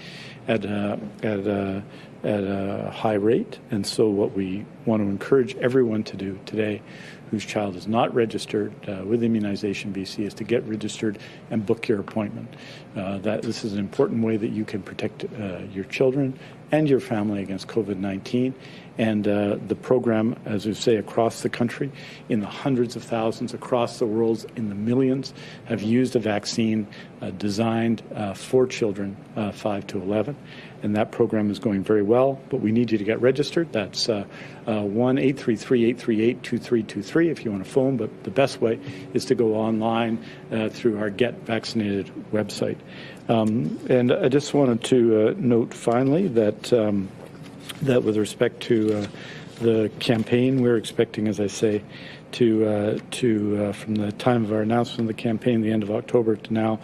at a, at a, at a high rate. And so, what we want to encourage everyone to do today whose child is not registered uh, with Immunization BC is to get registered and book your appointment. Uh, that this is an important way that you can protect uh, your children and your family against COVID-19. And uh, the program, as we say, across the country, in the hundreds of thousands, across the world, in the millions, have used a vaccine uh, designed uh, for children 5 to 11 and that program is going very well. But we need you to get registered. That's uh, uh, one eight three three eight three eight two three two three if you want to phone. But the best way is to go online uh, through our Get Vaccinated website. Um, and I just wanted to uh, note finally that um, that with respect to uh, the campaign, we're expecting, as I say, to uh, to from the time of our announcement of the campaign, the end of October to now,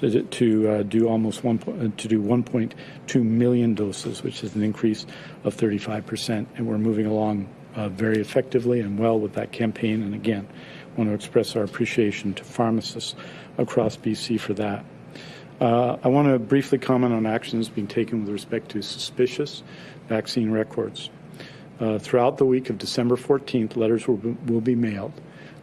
to, to uh, do almost one uh, to do 1.2 million doses, which is an increase of 35 percent, and we're moving along uh, very effectively and well with that campaign. And again, want to express our appreciation to pharmacists across BC for that. Uh, I want to briefly comment on actions being taken with respect to suspicious vaccine records. Uh, throughout the week of December 14th, letters will be, will be mailed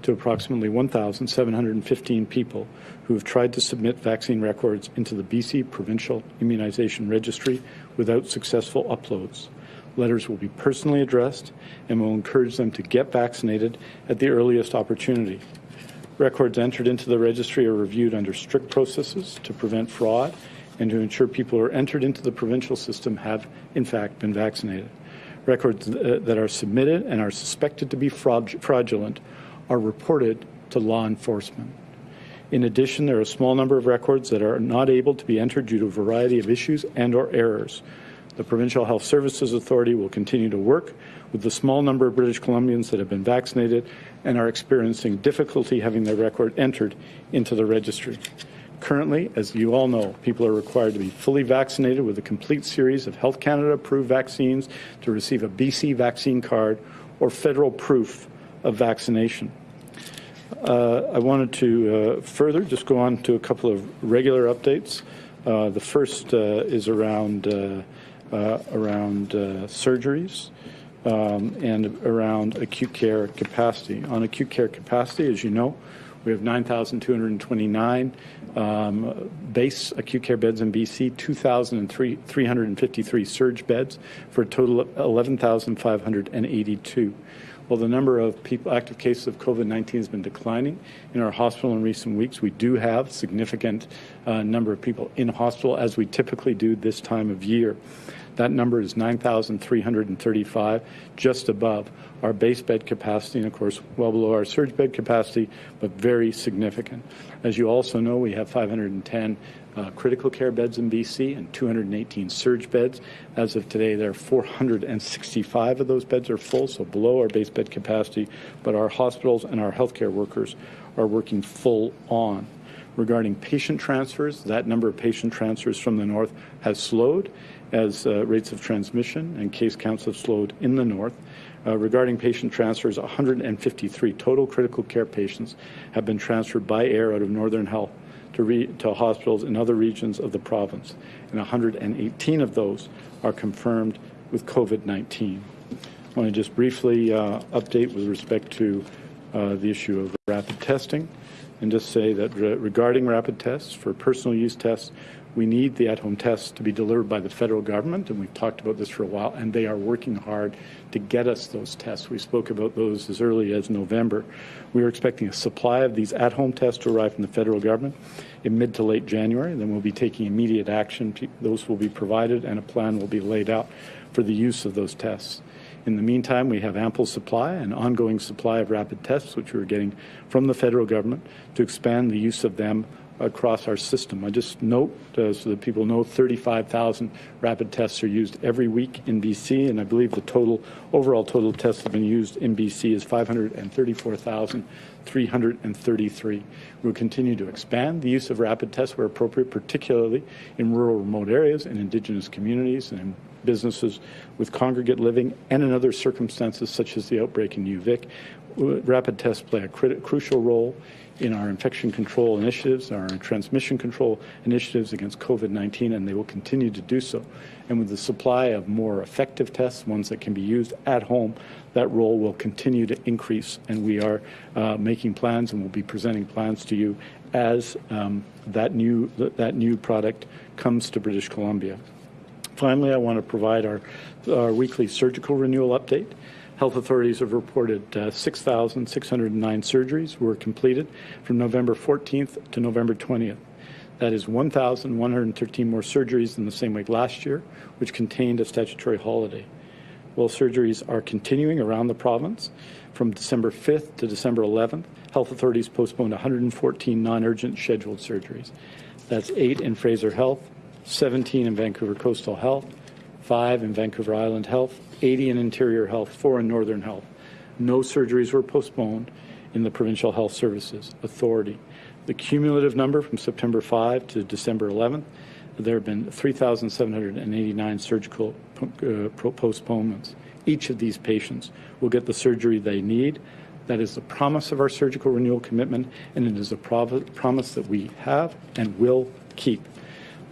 to approximately 1,715 people who have tried to submit vaccine records into the BC Provincial Immunization Registry without successful uploads. Letters will be personally addressed and will encourage them to get vaccinated at the earliest opportunity. Records entered into the registry are reviewed under strict processes to prevent fraud and to ensure people who are entered into the provincial system have, in fact, been vaccinated. Records uh, that are submitted and are suspected to be fraud- fraudulent are reported to law enforcement. In addition, there are a small number of records that are not able to be entered due to a variety of issues and or errors. The Provincial Health Services Authority will continue to work with the small number of British Columbians that have been vaccinated and are experiencing difficulty having their record entered into the registry. Currently, as you all know, people are required to be fully vaccinated with a complete series of Health Canada approved vaccines to receive a BC vaccine card or federal proof of vaccination. Uh, I wanted to uh, further just go on to a couple of regular updates. Uh, the first uh, is around uh, uh, around surgeries um, and around acute care capacity. On acute care capacity, as you know, we have 9,229 um, base acute care beds in BC, 2,353 surge beds for a total of 11,582. While the number of people, active cases of COVID-19 has been declining in our hospital in recent weeks, we do have significant uh, number of people in hospital as we typically do this time of year. That number is 9,335, just above our base bed capacity, and of course, well below our surge bed capacity, but very significant. As you also know, we have 510 uh, critical care beds in BC and 218 surge beds. As of today, there are 465 of those beds are full, so below our base bed capacity, but our hospitals and our healthcare workers are working full on. Regarding patient transfers, that number of patient transfers from the north has slowed as uh, rates of transmission and case counts have slowed in the north. Uh, regarding patient transfers, 153 total critical care patients have been transferred by air out of Northern Health to, to hospitals in other regions of the province, and 118 of those are confirmed with COVID 19. I want to just briefly uh, update with respect to uh, the issue of rapid testing and just say that re- regarding rapid tests, for personal use tests, we need the at home tests to be delivered by the federal government, and we've talked about this for a while, and they are working hard to get us those tests. We spoke about those as early as November. We are expecting a supply of these at home tests to arrive from the federal government in mid to late January. Then we'll be taking immediate action. Those will be provided, and a plan will be laid out for the use of those tests. In the meantime, we have ample supply and ongoing supply of rapid tests, which we're getting from the federal government to expand the use of them across our system. I just note, uh, so that people know, 35,000 rapid tests are used every week in BC, and I believe the total overall total tests have been used in BC is 534,333. We'll continue to expand the use of rapid tests where appropriate, particularly in rural, remote areas and Indigenous communities and in businesses with congregate living and in other circumstances such as the outbreak in UVic. Rapid tests play a crucial role in our infection control initiatives, our transmission control initiatives against COVID-19, and they will continue to do so. And with the supply of more effective tests, ones that can be used at home, that role will continue to increase. And we are uh, making plans and we'll be presenting plans to you as um, that new that new product comes to British Columbia. Finally, I want to provide our, our weekly surgical renewal update. Health authorities have reported uh, 6,609 surgeries were completed from November 14th to November 20th. That is 1,113 more surgeries than the same week last year, which contained a statutory holiday. While surgeries are continuing around the province, from December 5th to December 11th, health authorities postponed 114 non-urgent scheduled surgeries. That's eight in Fraser Health, 17 in Vancouver Coastal Health, five in Vancouver Island Health, 80 in Interior Health, four in Northern Health. No surgeries were postponed in the Provincial Health Services Authority. The cumulative number from September 5 to December 11th, there have been 3,789 surgical uh, postponements. Each of these patients will get the surgery they need. That is the promise of our surgical renewal commitment, and it is a promise that we have and will keep.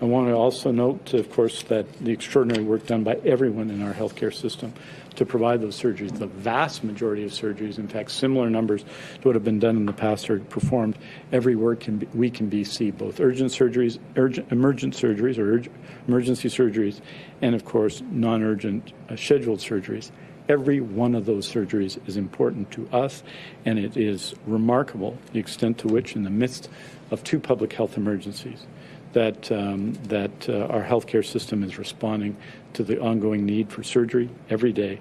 I want to also note, of course, that the extraordinary work done by everyone in our healthcare system to provide those surgeries. The vast majority of surgeries, in fact, similar numbers to what have been done in the past, are performed every week in, week in BC, both urgent surgeries, urgent, emergent surgeries or emergency surgeries, and of course, non-urgent uh, scheduled surgeries. Every one of those surgeries is important to us, and it is remarkable the extent to which, in the midst of two public health emergencies, that, um, that uh, our healthcare system is responding to the ongoing need for surgery every day,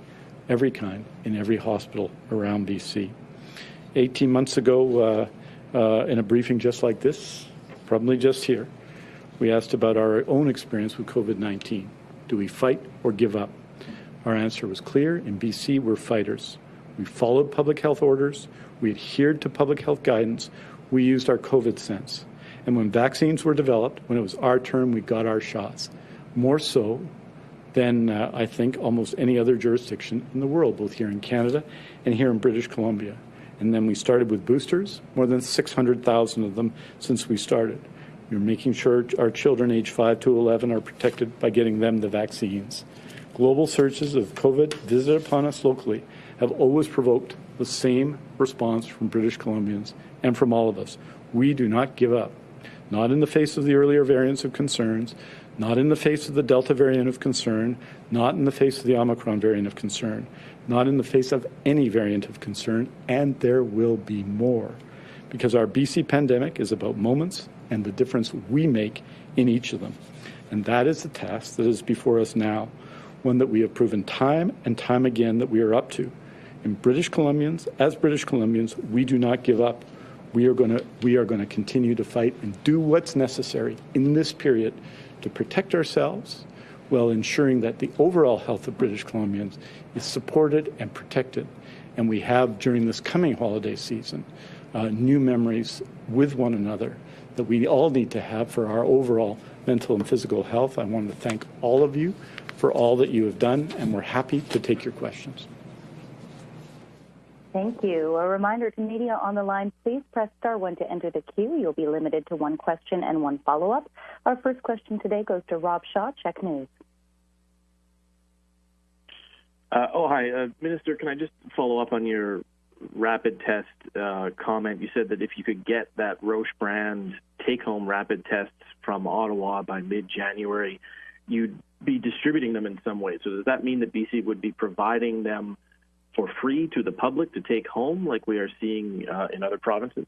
every kind, in every hospital around BC. 18 months ago, uh, uh, in a briefing just like this, probably just here, we asked about our own experience with COVID 19. Do we fight or give up? Our answer was clear. In BC, we're fighters. We followed public health orders, we adhered to public health guidance, we used our COVID sense. And when vaccines were developed, when it was our turn, we got our shots. More so than uh, I think almost any other jurisdiction in the world, both here in Canada and here in British Columbia. And then we started with boosters, more than 600,000 of them since we started. We're making sure our children age 5 to 11 are protected by getting them the vaccines. Global surges of COVID visited upon us locally have always provoked the same response from British Columbians and from all of us. We do not give up, not in the face of the earlier variants of concerns, not in the face of the Delta variant of concern, not in the face of the Omicron variant of concern, not in the face of any variant of concern, and there will be more. Because our BC pandemic is about moments and the difference we make in each of them. And that is the task that is before us now, one that we have proven time and time again that we are up to. And British Columbians, as British Columbians, we do not give up. We are going to we are going to continue to fight and do what's necessary in this period to protect ourselves while ensuring that the overall health of British Columbians is supported and protected. And we have during this coming holiday season uh, new memories with one another that we all need to have for our overall mental and physical health. I want to thank all of you for all that you have done, and we're happy to take your questions. Thank you. A reminder to media on the line, please press star one to enter the queue. You'll be limited to one question and one follow-up. Our first question today goes to Rob Shaw, CHEK News. Uh, oh, hi. Uh, Minister, can I just follow up on your rapid test uh, comment? You said that if you could get that Roche brand take home rapid tests from Ottawa by mid January, you'd be distributing them in some way. So, does that mean that BC would be providing them for free to the public to take home, like we are seeing uh, in other provinces?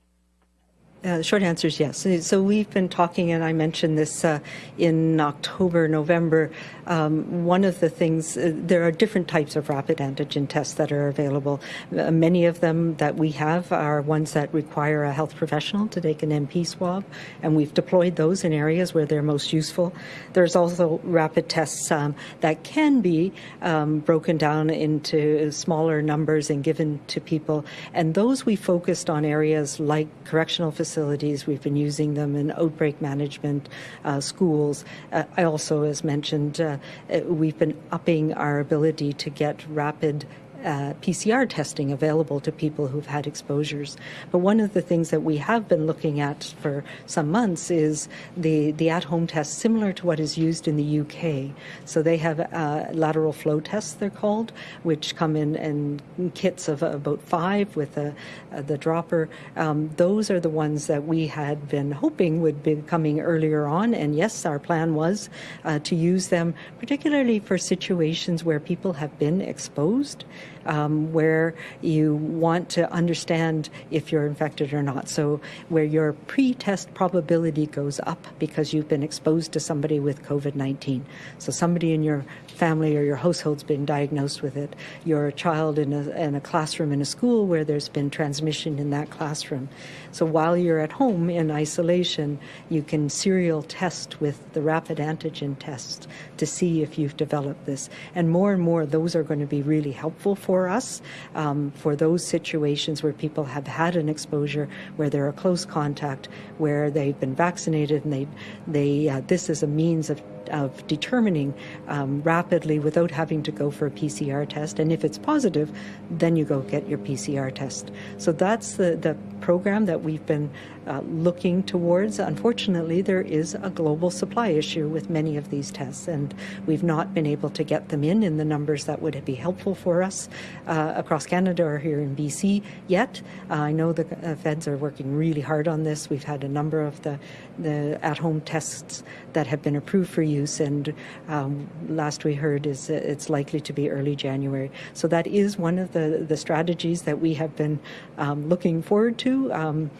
Uh, short answer is yes. So we've been talking, and I mentioned this uh, in October, November. Um, one of the things, uh, there are different types of rapid antigen tests that are available. Uh, many of them that we have are ones that require a health professional to take an NP swab, and we've deployed those in areas where they're most useful. There's also rapid tests um, that can be um, broken down into smaller numbers and given to people, and those we focused on areas like correctional facilities facilities. We've been using them in outbreak management, uh, schools. Uh, I also, as mentioned, uh, we've been upping our ability to get rapid uh, PCR testing available to people who've had exposures. But one of the things that we have been looking at for some months is the, the at home test, similar to what is used in the UK. So they have uh, lateral flow tests, they're called, which come in, in kits of about five with a, uh, the dropper. Um, those are the ones that we had been hoping would be coming earlier on. And yes, our plan was uh, to use them, particularly for situations where people have been exposed um, where you want to understand if you're infected or not. So where your pre-test probability goes up because you've been exposed to somebody with COVID-19. So somebody in your family or your household's been diagnosed with it. You're a child in a, in a classroom in a school where there's been transmission in that classroom. So while you're at home in isolation, you can serial test with the rapid antigen tests to see if you've developed this. And more and more, those are going to be really helpful for us um, for those situations where people have had an exposure, where they're a close contact, where they've been vaccinated, and they, they uh, this is a means of of determining um, rapidly without having to go for a PCR test. And if it's positive, then you go get your PCR test. So that's the, the program that we've been uh, looking towards. Unfortunately, there is a global supply issue with many of these tests, and we've not been able to get them in in the numbers that would be helpful for us uh, across Canada or here in BC yet. Uh, I know the uh, feds are working really hard on this. We've had a number of the, the at-home tests that have been approved for use, and um, last we heard is it's likely to be early January. So that is one of the, the strategies that we have been um, looking forward to. Um,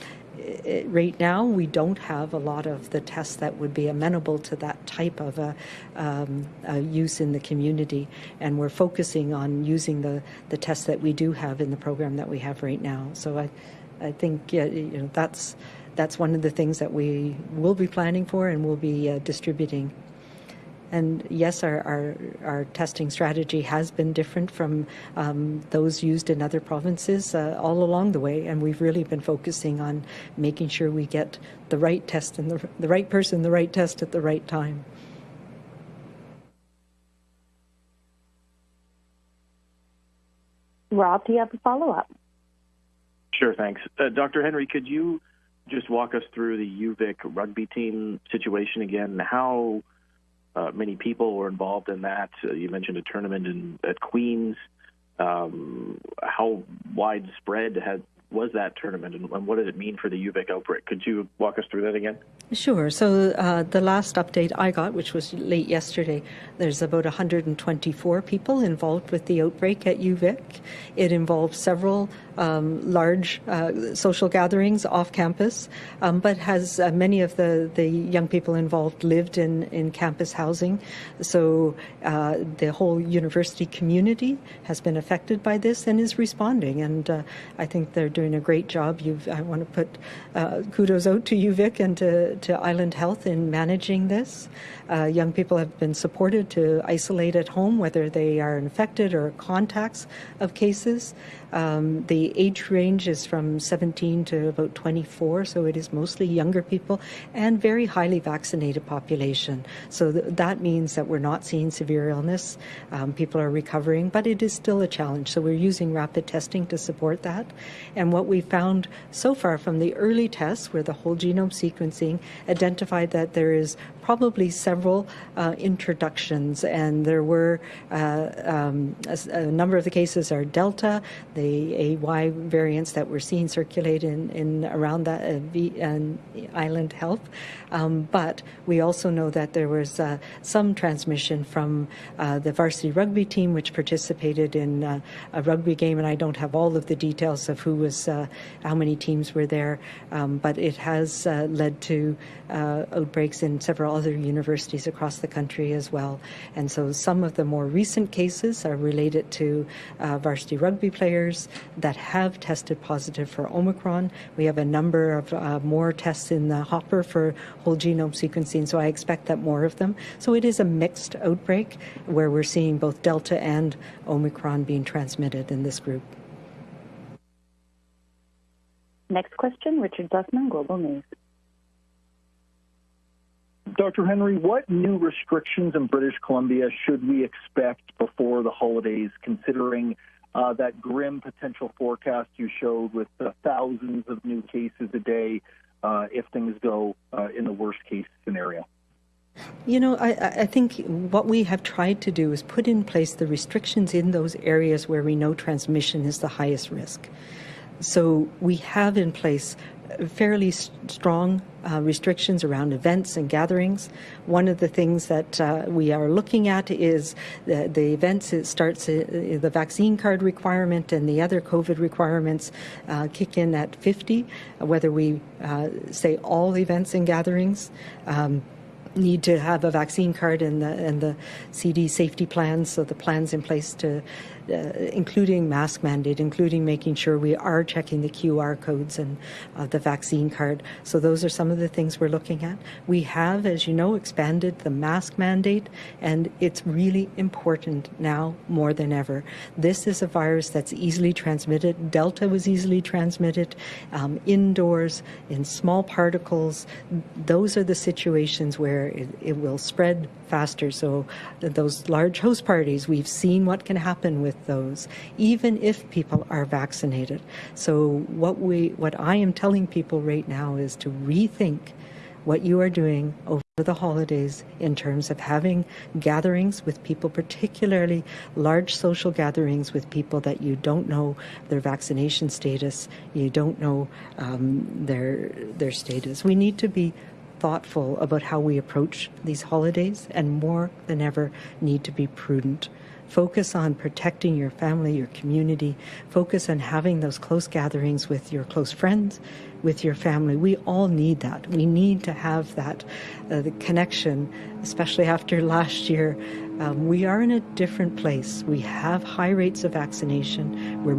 right now, we don't have a lot of the tests that would be amenable to that type of a, um, a use in the community, and we're focusing on using the, the tests that we do have in the program that we have right now. So I, I think yeah, you know that's that's one of the things that we will be planning for and we'll be uh, distributing. And yes, our, our, our testing strategy has been different from um, those used in other provinces uh, all along the way, and we've really been focusing on making sure we get the right test and the, the right person, the right test at the right time. Rob, do you have a follow up? Sure, thanks. Uh, Dr. Henry, could you just walk us through the UVic rugby team situation again? How uh, many people were involved in that? Uh, you mentioned a tournament in, at Queens. Um, how widespread had was that tournament, and, and what did it mean for the UVic outbreak? Could you walk us through that again? Sure. So uh, the last update I got, which was late yesterday, there's about 124 people involved with the outbreak at UVic. It involved several um, large uh, social gatherings off campus, um, but has uh, many of the, the young people involved lived in, in campus housing. So uh, the whole university community has been affected by this and is responding. And uh, I think they're doing a great job. You've, I want to put uh, kudos out to UVic, and to, to Island Health in managing this. Uh, young people have been supported to isolate at home, whether they are infected or contacts of cases. Um, the age range is from 17 to about 24, so it is mostly younger people and very highly vaccinated population. So th- that means that we're not seeing severe illness. Um, people are recovering, but it is still a challenge. So we're using rapid testing to support that. And what we found so far from the early tests, where the whole genome sequencing identified that there is probably several uh, introductions, and there were uh, um, a, a, number of the cases are Delta, the AY variants that we're seeing circulate in, in around that uh, v, island health. Um, but we also know that there was uh, some transmission from uh, the varsity rugby team, which participated in uh, a rugby game, and I don't have all of the details of who was, how many teams were there, um, but it has led to outbreaks in several other universities across the country as well. And so some of the more recent cases are related to uh, varsity rugby players that have tested positive for Omicron. We have a number of uh, more tests in the hopper for whole genome sequencing, so I expect that more of them. So it is a mixed outbreak where we're seeing both Delta and Omicron being transmitted in this group. Next question, Richard Zussman, Global News. Dr. Henry, what new restrictions in British Columbia should we expect before the holidays, considering uh, that grim potential forecast you showed with uh, thousands of new cases a day uh, if things go uh, in the worst case scenario? You know, I, I, think what we have tried to do is put in place the restrictions in those areas where we know transmission is the highest risk. So we have in place fairly strong uh, restrictions around events and gatherings. One of the things that uh, we are looking at is the, the events. It starts uh, the vaccine card requirement and the other COVID requirements uh, kick in at 50. Whether we uh, say all events and gatherings. Um, need to have a vaccine card and the and the CD safety plans, so the plans in place to uh, including mask mandate, including making sure we are checking the QR codes and uh, the vaccine card. So those are some of the things we're looking at. We have, as you know, expanded the mask mandate, and it's really important now more than ever. This is a virus that's easily transmitted. Delta was easily transmitted um, indoors in small particles. Those are the situations where it, it will spread faster. So those large host parties, we've seen what can happen with those, even if people are vaccinated. So what we, what I am telling people right now is to rethink what you are doing over the holidays in terms of having gatherings with people, particularly large social gatherings with people that you don't know their vaccination status, you don't know um, their their status. We need to be thoughtful about how we approach these holidays and more than ever need to be prudent. Focus on protecting your family, your community. Focus on having those close gatherings with your close friends, with your family. We all need that. We need to have that uh, the connection, especially after last year. Um, we are in a different place. We have high rates of vaccination. We're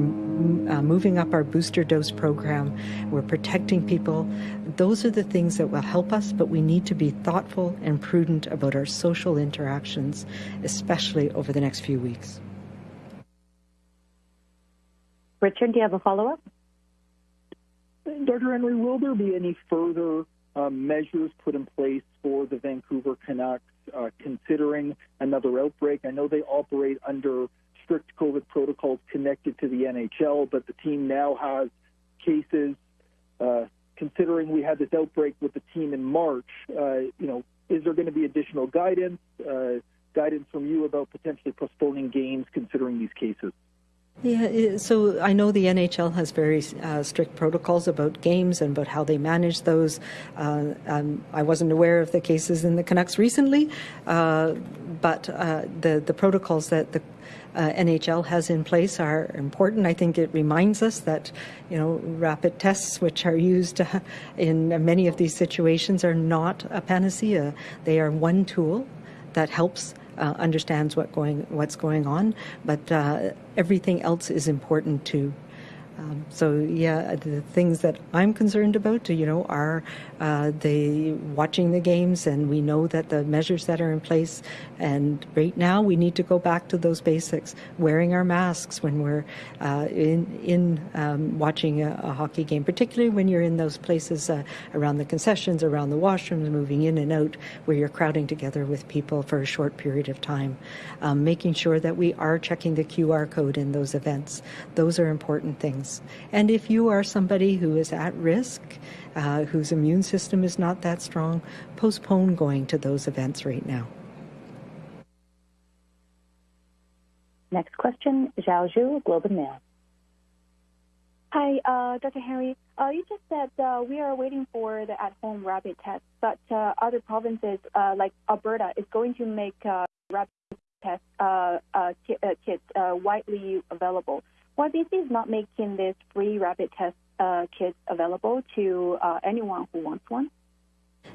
uh, moving up our booster dose program. We're protecting people. Those are the things that will help us, but we need to be thoughtful and prudent about our social interactions, especially over the next few weeks. Richard, do you have a follow up? Dr. Henry, will there be any further uh, measures put in place for the Vancouver Canucks uh, considering another outbreak? I know they operate under strict COVID protocols connected to the NHL, but the team now has cases. Uh, considering we had this outbreak with the team in March, uh, you know, is there going to be additional guidance, uh, guidance from you about potentially postponing games considering these cases? Yeah, so I know the NHL has very uh, strict protocols about games and about how they manage those. Uh, um, I wasn't aware of the cases in the Canucks recently, uh, but uh, the the protocols that the uh, NHL has in place are important. I think it reminds us that, you know, rapid tests, which are used in many of these situations, are not a panacea. They are one tool that helps uh, understands what going what's going on, but uh, everything else is important too. Um, so yeah, the things that I'm concerned about, you know, are uh, the watching the games, and we know that the measures that are in place. And right now, we need to go back to those basics: wearing our masks when we're uh, in in um, watching a, a, hockey game, particularly when you're in those places uh, around the concessions, around the washrooms, moving in and out, where you're crowding together with people for a short period of time. Um, making sure that we are checking the QR code in those events; those are important things. And if you are somebody who is at risk, uh, whose immune system is not that strong, postpone going to those events right now. Next question, Xiao Xu, Globe and Mail. Hi, uh, Dr. Henry. Uh, you just said uh, we are waiting for the at-home rapid test, but uh, other provinces uh, like Alberta is going to make uh, rapid test kits widely available. Why BC is not making this free rapid test uh, kits available to uh, anyone who wants one?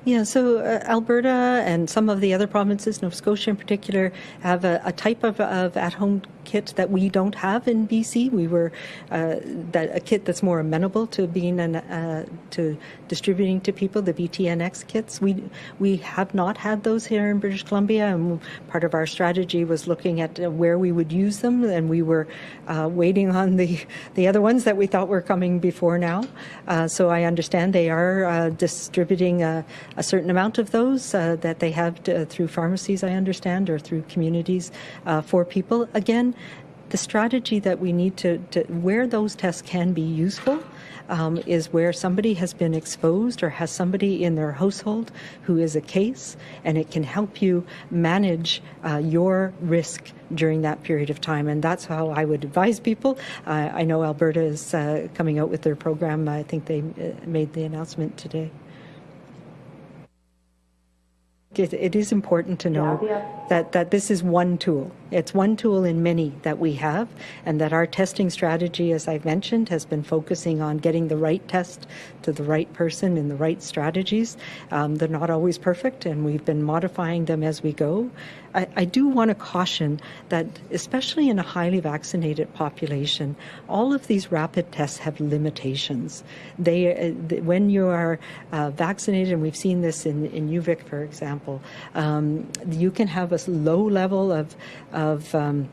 Yeah, so uh, Alberta and some of the other provinces, Nova Scotia in particular, have a, a type of, of at-home kit that we don't have in BC. We were uh, that a kit that's more amenable to being an, uh, to distributing to people. The BTNX kits. We we have not had those here in British Columbia, and part of our strategy was looking at uh, where we would use them, and we were uh, waiting on the the other ones that we thought were coming before now. Uh, so I understand they are uh, distributing a, certain amount of those that they have to, through pharmacies. I understand, or through communities for people. Again, the strategy that we need to, to where those tests can be useful um, is where somebody has been exposed or has somebody in their household who is a case, and it can help you manage uh, your risk during that period of time. And that's how I would advise people. Uh, I know Alberta is uh, coming out with their program. I think they uh, made the announcement today. It is important to know that, that this is one tool. It's one tool in many that we have, and that our testing strategy, as I've mentioned, has been focusing on getting the right test to the right person in the right strategies. Um, they're not always perfect, and we've been modifying them as we go. I, I do want to caution that, especially in a highly vaccinated population, all of these rapid tests have limitations. They, uh, when you are uh, vaccinated, and we've seen this in, in UVic, for example, um, you can have a low level of, of um,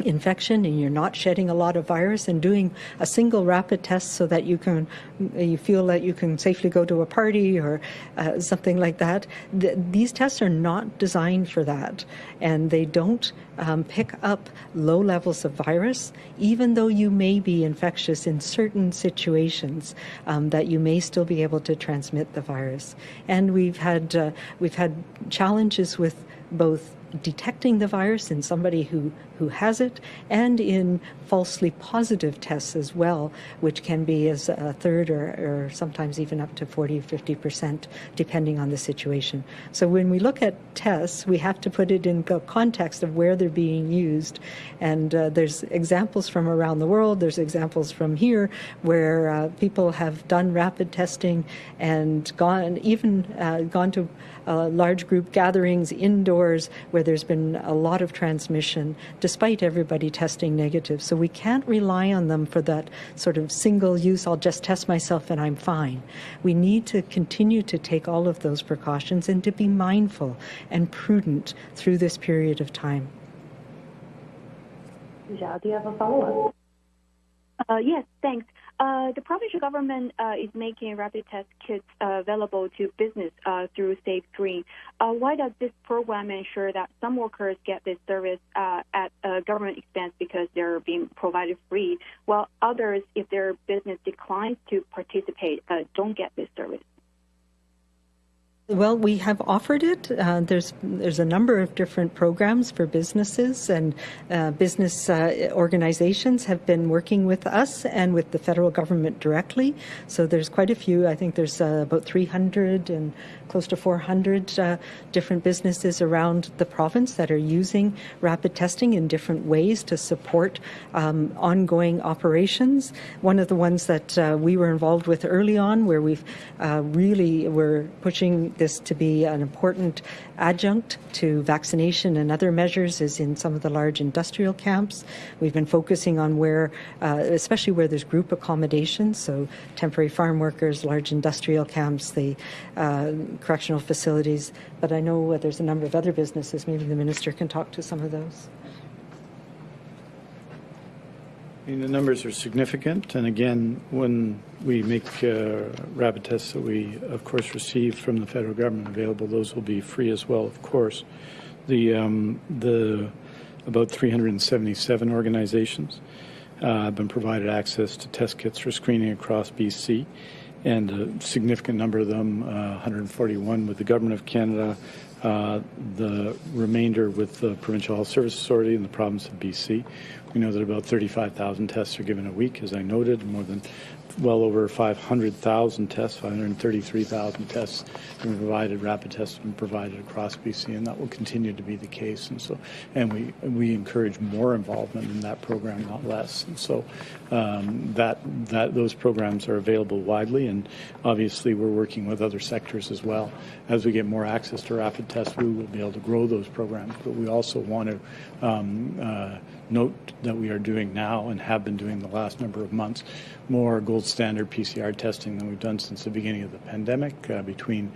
infection and you're not shedding a lot of virus and doing a single rapid test so that you can you feel that you can safely go to a party or uh, something like that Th these tests are not designed for that. And they don't um, pick up low levels of virus even though you may be infectious in certain situations um, that you may still be able to transmit the virus. And we've had uh, we've had challenges with both detecting the virus in somebody who, who has it and in falsely positive tests as well, which can be as a third or, or sometimes even up to 40 or 50%, depending on the situation. So when we look at tests, we have to put it in the context of where they're being used. And uh, there's examples from around the world, there's examples from here where uh, people have done rapid testing and gone, even uh, gone to uh, large group gatherings indoors where there's been a lot of transmission despite everybody testing negative. So we can't rely on them for that sort of single use, I'll just test myself and I'm fine. We need to continue to take all of those precautions and to be mindful and prudent through this period of time. Xiao, do you have a follow up? Uh, yes, thanks. Uh, the provincial government uh, is making rapid test kits uh, available to business uh, through Safe Green. Uh, why does this program ensure that some workers get this service uh, at government expense because they're being provided free, while others, if their business declines to participate, don't get this service? Well, we have offered it. Uh, there's there's a number of different programs for businesses, and uh, business uh, organizations have been working with us and with the federal government directly. So there's quite a few. I think there's uh, about 300 and close to 400 uh, different businesses around the province that are using rapid testing in different ways to support um, ongoing operations. One of the ones that uh, we were involved with early on, where we've really were pushing this to be an important adjunct to vaccination and other measures is in some of the large industrial camps. We've been focusing on where, uh, especially where there's group accommodations, so temporary farm workers, large industrial camps, the uh, correctional facilities. But I know uh, there's a number of other businesses. Maybe the minister can talk to some of those. I mean, the numbers are significant, and again, when we make uh, rapid tests that we, of course, receive from the federal government available, those will be free as well, of course. The um, the about 377 organizations uh, have been provided access to test kits for screening across BC, and a significant number of them, uh, 141, with the government of Canada, uh, the remainder with the Provincial Health Service Authority in the province of BC. We know that about 35,000 tests are given a week, as I noted, more than well over 500,000 tests, 533,000 tests have provided, rapid tests have been provided across BC, and that will continue to be the case. And so, and we we encourage more involvement in that program, not less. And so, um, that that those programs are available widely, and obviously we're working with other sectors as well. As we get more access to rapid tests, we will be able to grow those programs. But we also want to um, uh, note that we are doing now and have been doing the last number of months more gold standard PCR testing than we've done since the beginning of the pandemic, uh, between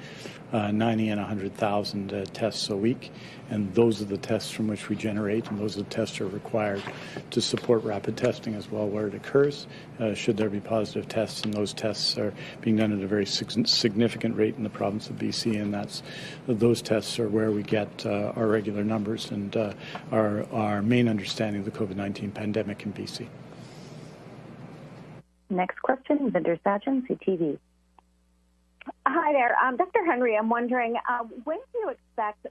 uh, 90 and 100,000 uh, tests a week. And those are the tests from which we generate, and those are the tests that are required to support rapid testing as well where it occurs, uh, should there be positive tests. And those tests are being done at a very significant rate in the province of BC, and that's those tests are where we get uh, our regular numbers and uh, our, our main understanding of the COVID 19 pandemic in BC. Next question, Bhinder Sajan, CTV. Hi there. Um, Dr. Henry, I'm wondering uh, when do you expect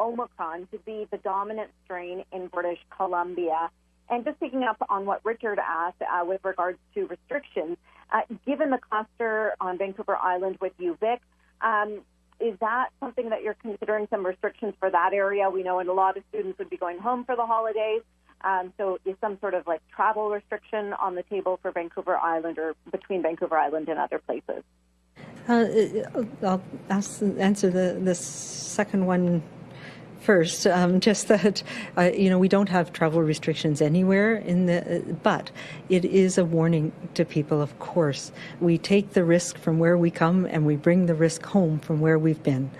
Omicron to be the dominant strain in British Columbia? And just picking up on what Richard asked uh, with regards to restrictions, uh, given the cluster on Vancouver Island with UVic, um, is that something that you're considering some restrictions for that area? We know a lot of students would be going home for the holidays. Um, so is some sort of like travel restriction on the table for Vancouver Island or between Vancouver Island and other places? Uh, I'll ask, answer the, the second one first. Um, just that uh, you know we don't have travel restrictions anywhere in the, but it is a warning to people. Of course, we take the risk from where we come and we bring the risk home from where we've been.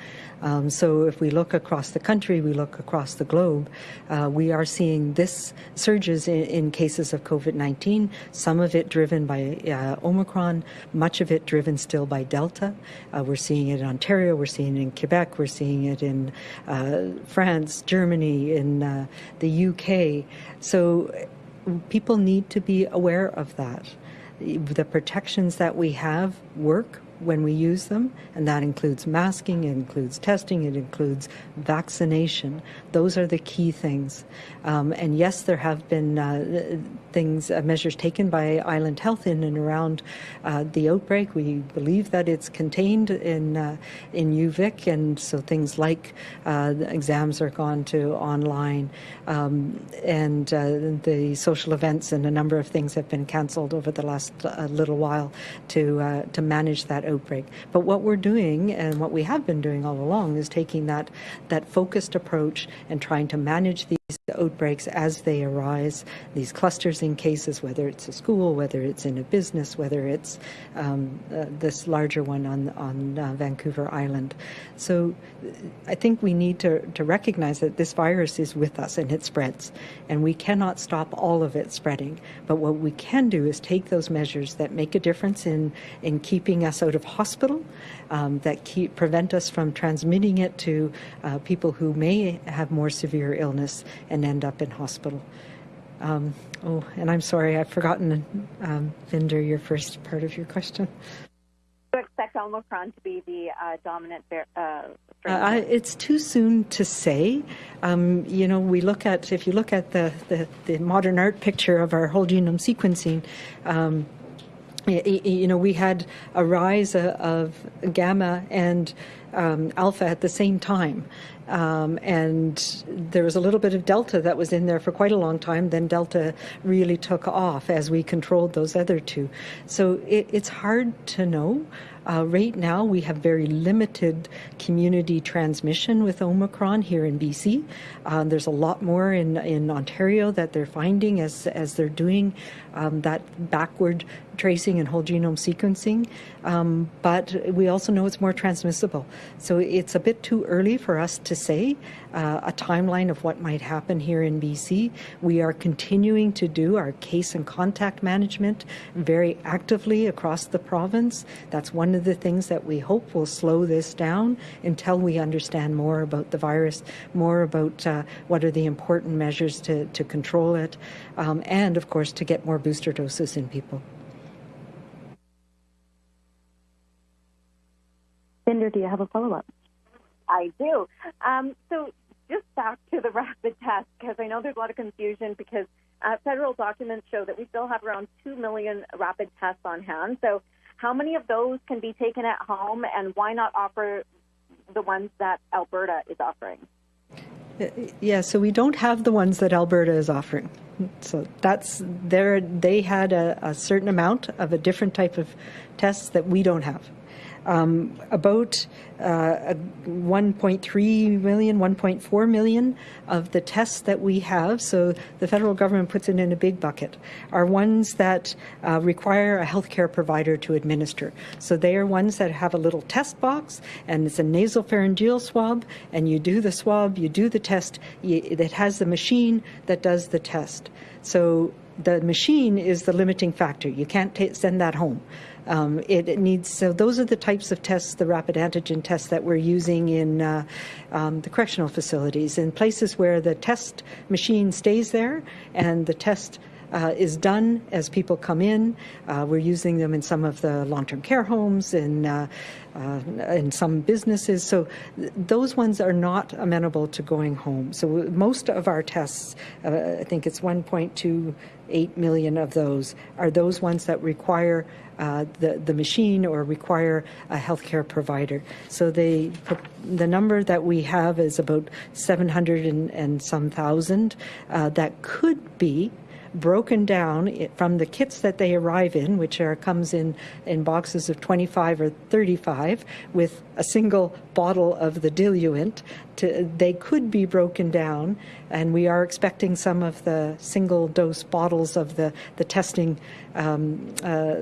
Um, so if we look across the country, we look across the globe, uh, we are seeing this surges in, in cases of COVID-19, some of it driven by uh, Omicron, much of it driven still by Delta. Uh, we're seeing it in Ontario, we're seeing it in Quebec, we're seeing it in uh, France, Germany, in uh, the UK. So people need to be aware of that. The protections that we have work when we use them, and that includes masking, it includes testing, it includes vaccination. Those are the key things. Um, and yes, there have been uh, things, uh, measures taken by Island Health in and around uh, the outbreak. We believe that it's contained in uh, in UVic, and so things like uh, exams are gone to online, um, and uh, the social events and a number of things have been cancelled over the last little while to to manage that outbreak. But what we're doing, and what we have been doing all along, is taking that that focused approach and trying to manage these outbreaks as they arise, these clusters in cases, whether it's a school, whether it's in a business, whether it's um, uh, this larger one on, on uh, Vancouver Island. So uh, I think we need to, to recognize that this virus is with us and it spreads, and we cannot stop all of it spreading. But what we can do is take those measures that make a difference in, in keeping us out of hospital, um, that keep, prevent us from transmitting it to uh, people who may have more severe illness and end up in hospital. Um, oh, and I'm sorry, I've forgotten, um, Bhinder, your first part of your question. Do you expect Omicron to be the uh, dominant uh? Uh, it's too soon to say. Um, you know, we look at, if you look at the, the, the, modern art picture of our whole genome sequencing, um, you know, we had a rise of gamma and um, alpha at the same time. Um, and there was a little bit of delta that was in there for quite a long time. Then delta really took off as we controlled those other two. So it, it's hard to know. Uh, right now, we have very limited community transmission with Omicron here in BC. Uh, there's a lot more in, in Ontario that they're finding as, as they're doing um, that backward tracing and whole genome sequencing. Um, but we also know it's more transmissible. So it's a bit too early for us to say uh, a timeline of what might happen here in BC. We are continuing to do our case and contact management very actively across the province. That's one of the things that we hope will slow this down until we understand more about the virus, more about uh, what are the important measures to, to control it, um, and of course to get more booster doses in people. Bhinder, do you have a follow-up? I do. Um, so just back to the rapid test, because I know there's a lot of confusion because uh, federal documents show that we still have around 2 million rapid tests on hand. So how many of those can be taken at home, and why not offer the ones that Alberta is offering? Yeah, so we don't have the ones that Alberta is offering. So that's there. They had a, a certain amount of a different type of tests that we don't have um, about uh, 1.3 million, 1.4 million of the tests that we have, so the federal government puts it in a big bucket, are ones that uh, require a healthcare provider to administer. So they are ones that have a little test box, and it's a nasal pharyngeal swab, and you do the swab, you do the test, it has the machine that does the test. So the machine is the limiting factor. You can't send that home. Um, it, it, needs so those are the types of tests, the rapid antigen tests that we're using in uh, um, the correctional facilities, in places where the test machine stays there and the test uh, is done as people come in. Uh, we're using them in some of the long-term care homes and uh, uh, in some businesses. So th- those ones are not amenable to going home. So most of our tests, uh, I think it's 1.28 million of those, are those ones that require uh, the the machine or require a healthcare provider. So they the number that we have is about 700 and, and some thousand that could be broken down from the kits that they arrive in, which are comes in in boxes of 25 or 35 with a single bottle of the diluent. To, they could be broken down, and we are expecting some of the single dose bottles of the the testing. Um, uh,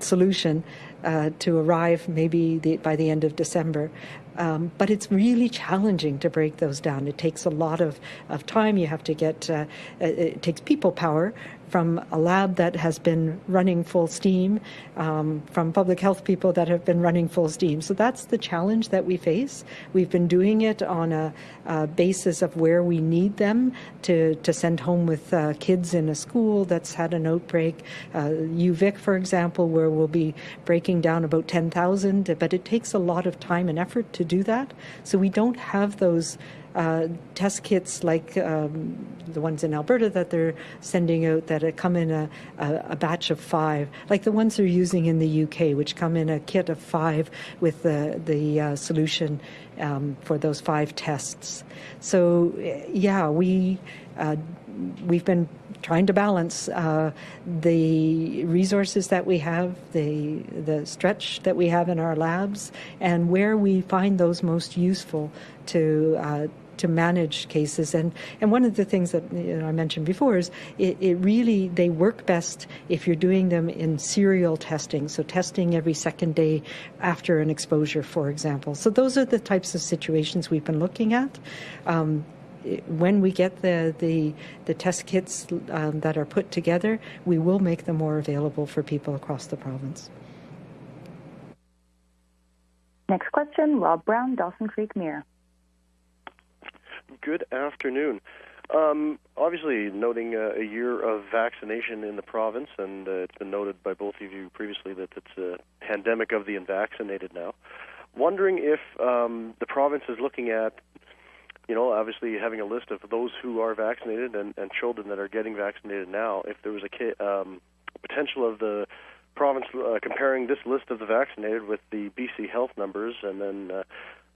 solution uh, to arrive maybe the, by the end of December. Um, but it's really challenging to break those down. It takes a lot of, of time. You have to get, uh, it takes people power from a lab that has been running full steam, um, from public health people that have been running full steam. So that's the challenge that we face. We've been doing it on a, a basis of where we need them to, to send home with uh, kids in a school that's had an outbreak. Uh, UVic, for example, where we'll be breaking down about 10,000, but it takes a lot of time and effort to do that. So we don't have those uh, test kits like um, the ones in Alberta that they're sending out that come in a, a, a, batch of five, like the ones they're using in the UK, which come in a kit of five with the, the uh, solution um, for those five tests. So, yeah, we, uh, we've been trying to balance uh, the resources that we have, the the stretch that we have in our labs, and where we find those most useful to uh, to manage cases. And, and one of the things that you know, I mentioned before is it, it, really, they work best if you're doing them in serial testing. So testing every second day after an exposure, for example. So those are the types of situations we've been looking at. Um, when we get the, the, the test kits um, that are put together, we will make them more available for people across the province. Next question, Rob Brown, Dawson Creek Mirror. Good afternoon. Um, obviously, noting uh, a year of vaccination in the province, and uh, it's been noted by both of you previously that it's a pandemic of the unvaccinated now. Wondering if um, the province is looking at, you know, obviously having a list of those who are vaccinated and, and children that are getting vaccinated now, if there was a um, potential of the province uh, comparing this list of the vaccinated with the BC health numbers and then uh,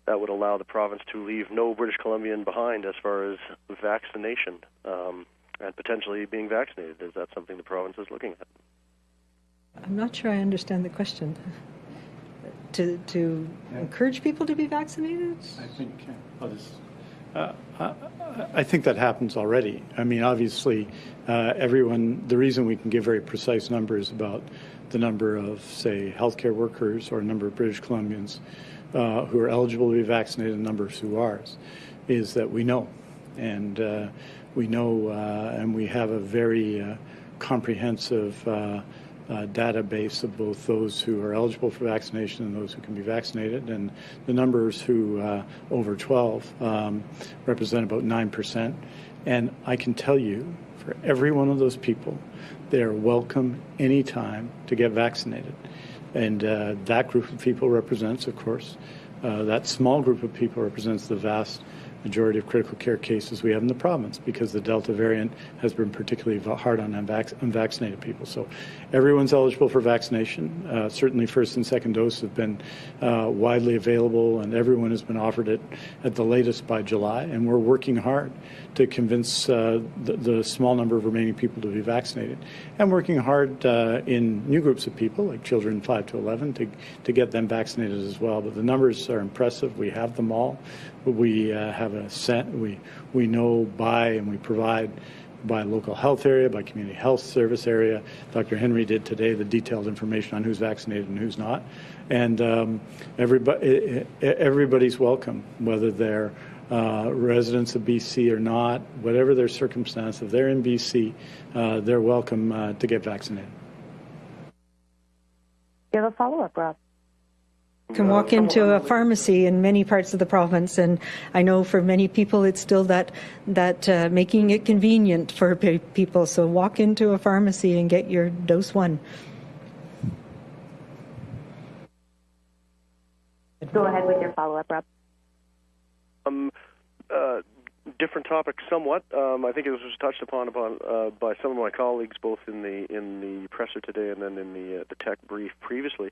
that would allow the province to leave no British Columbian behind as far as vaccination um, and potentially being vaccinated. Is that something the province is looking at? I'm not sure I understand the question. To, to yeah. encourage people to be vaccinated? I think I'll just, uh, I, I, think that happens already. I mean, obviously, uh, everyone, the reason we can give very precise numbers about the number of, say, healthcare workers or number of British Columbians uh, who are eligible to be vaccinated and numbers who aren't, is that we know. And uh, we know uh, and we have a very uh, comprehensive database of both those who are eligible for vaccination and those who can be vaccinated. And the numbers who over 12 um, represent about 9%. And I can tell you, for every one of those people, they are welcome anytime to get vaccinated. And uh, that group of people represents, of course, uh, that small group of people represents the vast majority of critical care cases we have in the province because the Delta variant has been particularly hard on unvac- unvaccinated people. So everyone's eligible for vaccination. Uh, certainly, first and second dose have been uh, widely available, and everyone has been offered it at the latest by July. And we're working hard to convince uh, the, the, small number of remaining people to be vaccinated, and working hard uh, in new groups of people like children 5 to 11 to, to get them vaccinated as well. But the numbers are impressive. We have them all. We uh, have a set. We we know by and we provide by local health area, by community health service area. Dr. Henry did today the detailed information on who's vaccinated and who's not, and um, everybody everybody's welcome, whether they're uh, residents of BC or not, whatever their circumstance, if they're in BC, uh, they're welcome uh, to get vaccinated. You have a follow up, Rob? Can walk into a pharmacy in many parts of the province, and I know for many people it's still that that uh, making it convenient for people. So walk into a pharmacy and get your dose one. Go ahead with your follow up, Rob. Um, uh, different topic, somewhat. Um, I think it was touched upon upon uh, by some of my colleagues, both in the in the presser today and then in the uh, the tech brief previously.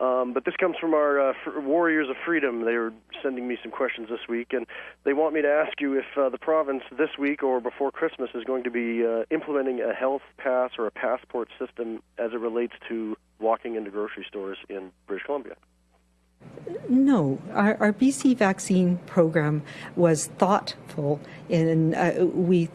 Um, but this comes from our uh, Warriors of Freedom. They were sending me some questions this week, and they want me to ask you if uh, the province this week or before Christmas is going to be uh, implementing a health pass or a passport system as it relates to walking into grocery stores in British Columbia. No, our, our BC vaccine program was thoughtful, and uh, we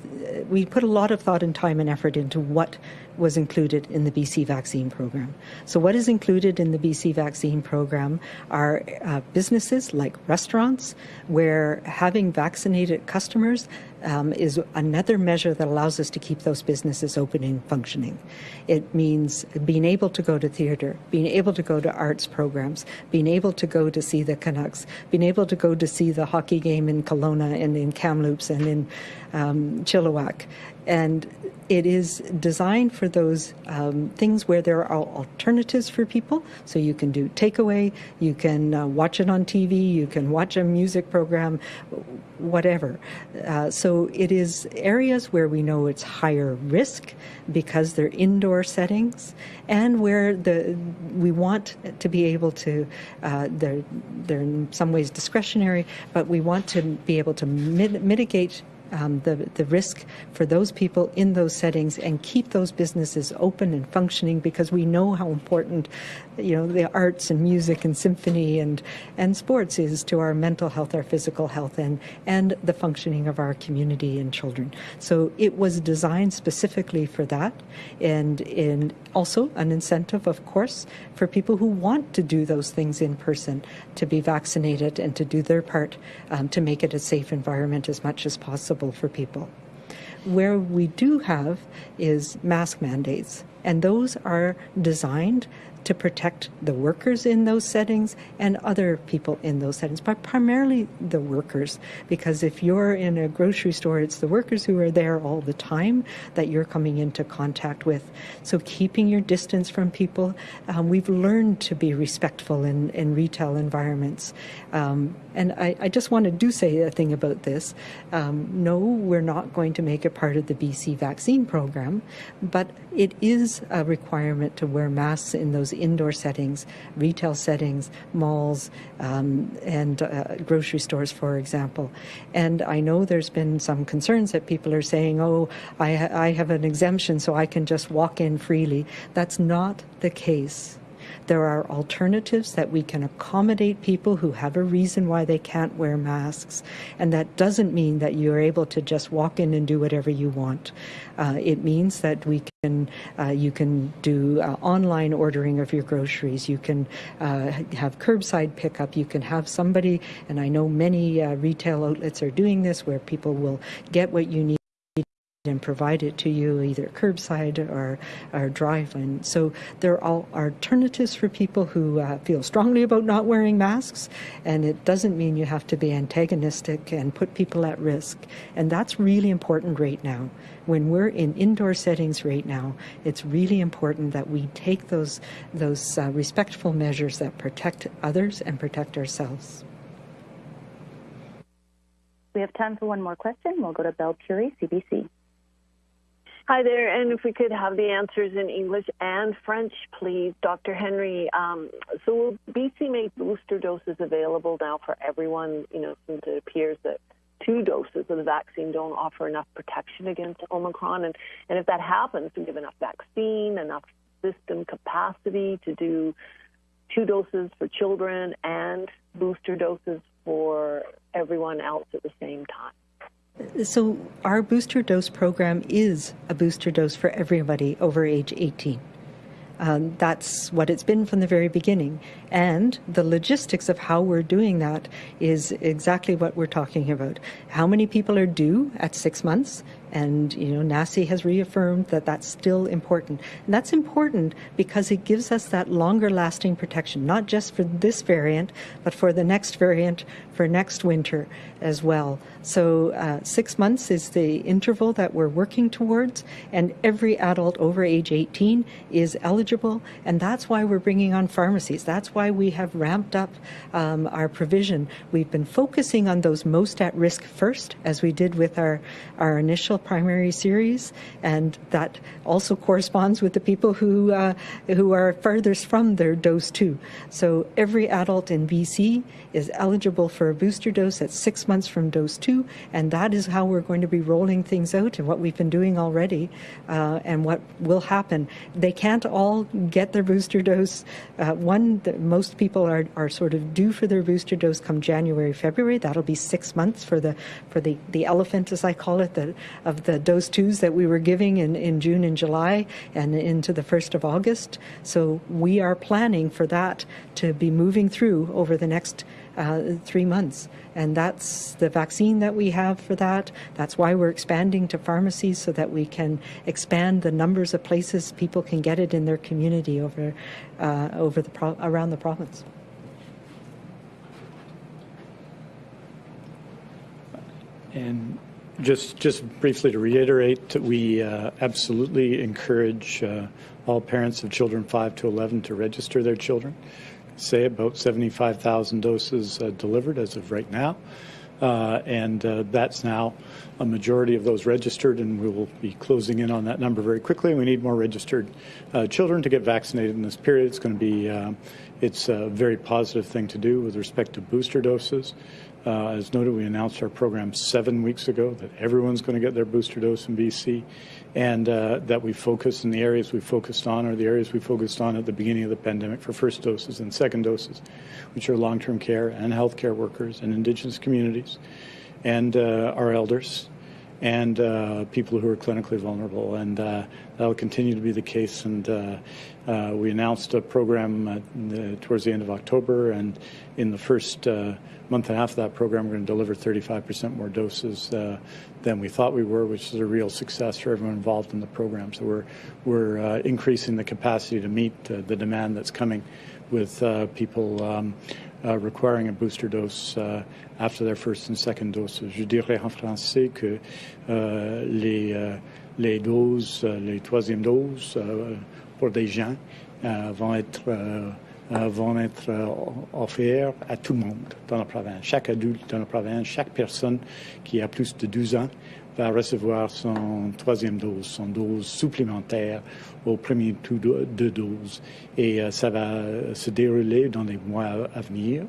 we put a lot of thought and time and effort into what was included in the BC vaccine program. So, what is included in the BC vaccine program are uh, businesses like restaurants, where having vaccinated customers um, is another measure that allows us to keep those businesses open and functioning. It means being able to go to theatre, being able to go to arts programs, being able to go to see the Canucks, being able to go to see the hockey game in Kelowna and in Kamloops and in um, Chilliwack. And it is designed for those um, things where there are alternatives for people. So you can do takeaway, you can uh, watch it on TV, you can watch a music program, whatever. Uh, so it is areas where we know it's higher risk because they're indoor settings, and where the we want to be able to uh, they're they're in some ways discretionary, but we want to be able to mit- mitigate um, the, the risk for those people in those settings and keep those businesses open and functioning because we know how important you know the arts and music and symphony and and sports is to our mental health our physical health and and the functioning of our community and children. So it was designed specifically for that and in also an incentive of course for people who want to do those things in person to be vaccinated and to do their part um, to make it a safe environment as much as possible for people. Where we do have is mask mandates and those are designed to protect the workers in those settings and other people in those settings, but primarily the workers. Because if you're in a grocery store, it's the workers who are there all the time that you're coming into contact with. So keeping your distance from people, um, we've learned to be respectful in, in retail environments. Um, and I, I, just want to do say a thing about this. Um, no, we're not going to make it part of the BC vaccine program, but it is a requirement to wear masks in those indoor settings, retail settings, malls, um, and uh, grocery stores, for example. And I know there's been some concerns that people are saying, oh, I, ha- I have an exemption so I can just walk in freely. That's not the case. There are alternatives that we can accommodate people who have a reason why they can't wear masks. And that doesn't mean that you're able to just walk in and do whatever you want. Uh, it means that we can, uh, you can do uh, online ordering of your groceries. You can uh, have curbside pickup. You can have somebody, and I know many uh, retail outlets are doing this, where people will get what you need and provide it to you either curbside or, or drive-in. So there are alternatives for people who uh, feel strongly about not wearing masks, and it doesn't mean you have to be antagonistic and put people at risk. And that's really important right now. When we're in indoor settings right now, it's really important that we take those those uh, respectful measures that protect others and protect ourselves. We have time for one more question. We'll go to Belle Curie, CBC. Hi there, and if we could have the answers in English and French, please, Dr. Henry. Um, so, will BC make booster doses available now for everyone? You know, since it appears that two doses of the vaccine don't offer enough protection against Omicron, and and if that happens, we have enough vaccine, enough system capacity to do two doses for children and booster doses for everyone else at the same time? So, our booster dose program is a booster dose for everybody over age 18. Um, that's what it's been from the very beginning. And the logistics of how we're doing that is exactly what we're talking about. How many people are due at six months? And, you know, NACI has reaffirmed that that's still important. And that's important because it gives us that longer lasting protection, not just for this variant, but for the next variant, for next winter as well. So, uh, six months is the interval that we're working towards, and every adult over age 18 is eligible. And that's why we're bringing on pharmacies. That's why we have ramped up um, our provision. We've been focusing on those most at risk first, as we did with our, our initial primary series, and that also corresponds with the people who uh, who are furthest from their dose two. So every adult in BC is eligible for a booster dose at six months from dose two, and that is how we're going to be rolling things out and what we've been doing already, uh, and what will happen. They can't all get their booster dose. Uh, one, that most people are are sort of due for their booster dose come January, February. That'll be six months for the for the the elephant, as I call it, the, of the dose twos that we were giving in in June and July and into the first of August. So we are planning for that to be moving through over the next uh, three months. And that's the vaccine that we have for that. That's why we're expanding to pharmacies so that we can expand the numbers of places people can get it in their community over, uh, over the around the province. And just just briefly to reiterate, we uh, absolutely encourage uh, all parents of children 5 to 11 to register their children. Say about 75,000 doses uh, delivered as of right now. Uh, and uh, that's now a majority of those registered, and we will be closing in on that number very quickly. We need more registered uh, children to get vaccinated in this period. It's going to be, it's a very positive thing to do with respect to booster doses. Uh, as noted, we announced our program seven weeks ago that everyone's going to get their booster dose in BC, and uh, that we focus in the areas we focused on are the areas we focused on at the beginning of the pandemic for first doses and second doses, which are long-term care and healthcare workers and Indigenous communities, and uh, our elders, and uh, people who are clinically vulnerable. And uh, that'll continue to be the case. And uh, we announced a program the, towards the end of October, and in the first month and a half of that program, we're going to deliver 35% more doses uh, than we thought we were, which is a real success for everyone involved in the program. So we're we're uh, increasing the capacity to meet uh, the demand that's coming with uh, people. Um, uh, requiring a booster dose uh, after their first and second doses. Je dirais en français que les, les doses, les troisièmes doses pour des gens vont être vont être offerts à tout le monde dans la province. Chaque adulte dans la province, chaque personne qui a plus de 12 ans va recevoir son troisième dose, son dose supplémentaire au premier tour de, dose. Et euh, ça va se dérouler dans les mois à venir.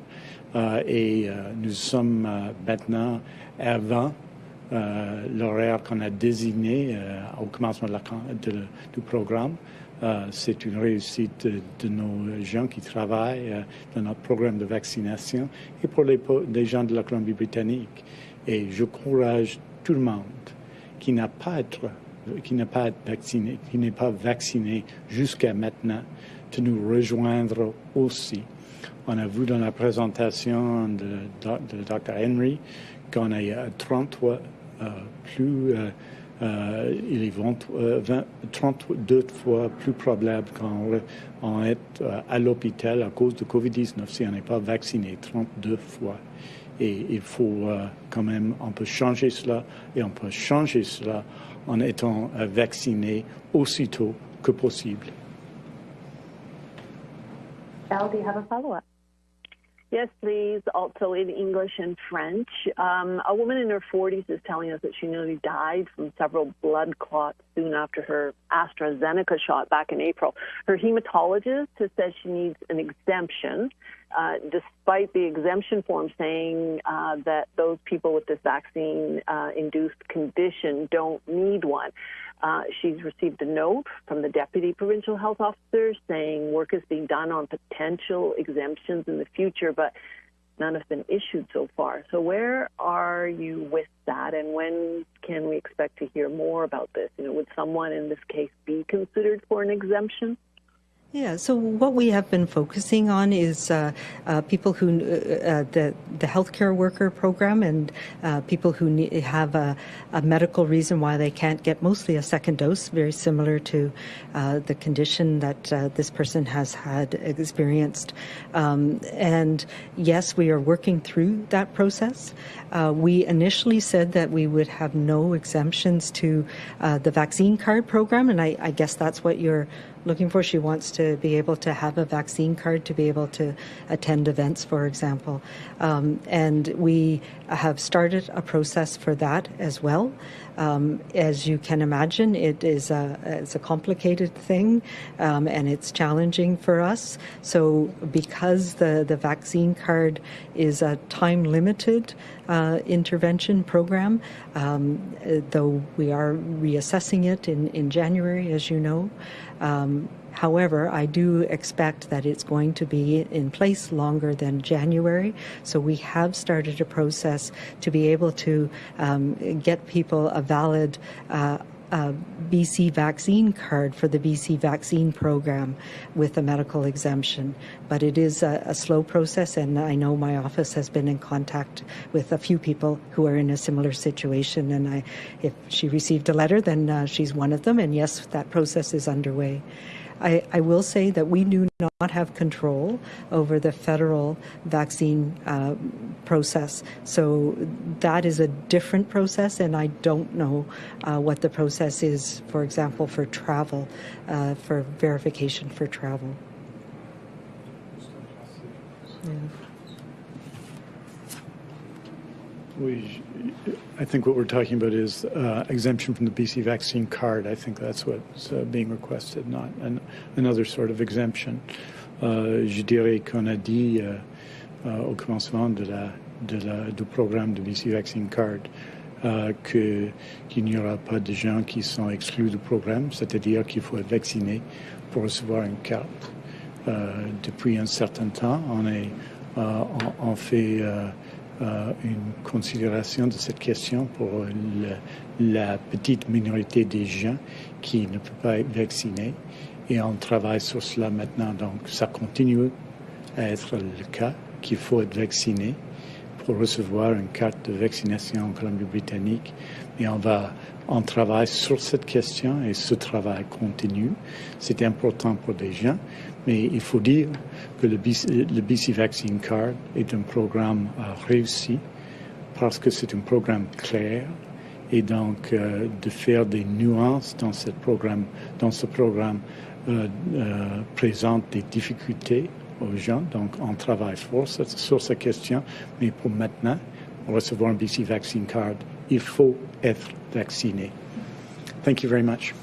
Euh, et euh, nous sommes maintenant avant l'horaire qu'on a désigné au commencement du programme. C'est une réussite de, nos gens qui travaillent dans notre programme de vaccination et pour les, gens de la Colombie-Britannique. Et je j'encourage tout le monde qui n'a pas être, qui n'a pas vacciné, qui n'est pas vacciné jusqu'à maintenant, de nous rejoindre aussi. On a vu dans la présentation de, Dr. Henry qu'on a 33 euh, plus, euh, euh, il est 20, 32 fois plus probable qu'on est à l'hôpital à cause de COVID-19 si on n'est pas vacciné 32 fois. Et il faut euh, quand même, on peut changer cela et on peut changer cela en étant euh, vacciné aussitôt que possible. Al, do you have a follow-up? Yes, please. Also in English and French. Um, a woman in her 40s is telling us that she nearly died from several blood clots soon after her AstraZeneca shot back in April. Her hematologist has said she needs an exemption uh, despite the exemption form saying uh, that those people with this vaccine uh, induced condition don't need one. Uh, she's received a note from the deputy provincial health officer saying work is being done on potential exemptions in the future, but none have been issued so far. So, where are you with that, and when can we expect to hear more about this? You know, would someone in this case be considered for an exemption? Yeah, so what we have been focusing on is uh, uh, people who, uh, uh the, the healthcare worker program and uh, people who need, have a, a, medical reason why they can't get mostly a second dose, very similar to uh, the condition that this person has had experienced. Um, and yes, we are working through that process. we initially said that we would have no exemptions to the vaccine card program, and I, I guess that's what you're looking for. She wants to be able to have a vaccine card to be able to attend events, for example. Um, and we have started a process for that as well. Um, as you can imagine, it is a, it's a complicated thing um, and it's challenging for us. So, because the, the vaccine card is a time limited uh, intervention program, um, though we are reassessing it in, in January, as you know. However, I do expect that it's going to be in place longer than January. So we have started a process to be able to um, get people a valid uh, a BC vaccine card for the BC vaccine program with a medical exemption. But it is a, a, slow process, and I know my office has been in contact with a few people who are in a similar situation. And I, if she received a letter, then uh, she's one of them. And yes, that process is underway. I, I, will say that we do not have control over the federal vaccine uh, process. So that is a different process, and I don't know uh, what the process is, for example, for travel, uh, for verification for travel. Yeah. We, I think what we're talking about is uh, exemption from the BC vaccine card. I think that's what's uh, being requested, not an, another sort of exemption. Uh, je dirais qu'on a dit euh, euh, au commencement de la, de la, du programme de BC Vaccine Card euh, qu'il n'y aura pas de gens qui sont exclus du programme, c'est-à-dire qu'il faut être vacciné pour recevoir une carte. depuis un certain temps, on, est, on, on fait euh, une considération de cette question pour la petite minorité des gens qui ne peuvent pas être vaccinés. Et on travaille sur cela maintenant. Donc, ça continue à être le cas qu'il faut être vacciné pour recevoir une carte de vaccination en Colombie-Britannique. Et on va, on travaille sur cette question et ce travail continue. C'est important pour les gens, mais il faut dire que le BC, BC Vaccine Card est un programme euh, réussi parce que c'est un programme clair et donc euh, de faire des nuances dans, ce programme euh, présente des difficultés aux gens. Donc on travaille fort sur cette question, mais pour maintenant, pour recevoir un BC Vaccine Card, il faut être vacciné. Thank you very much.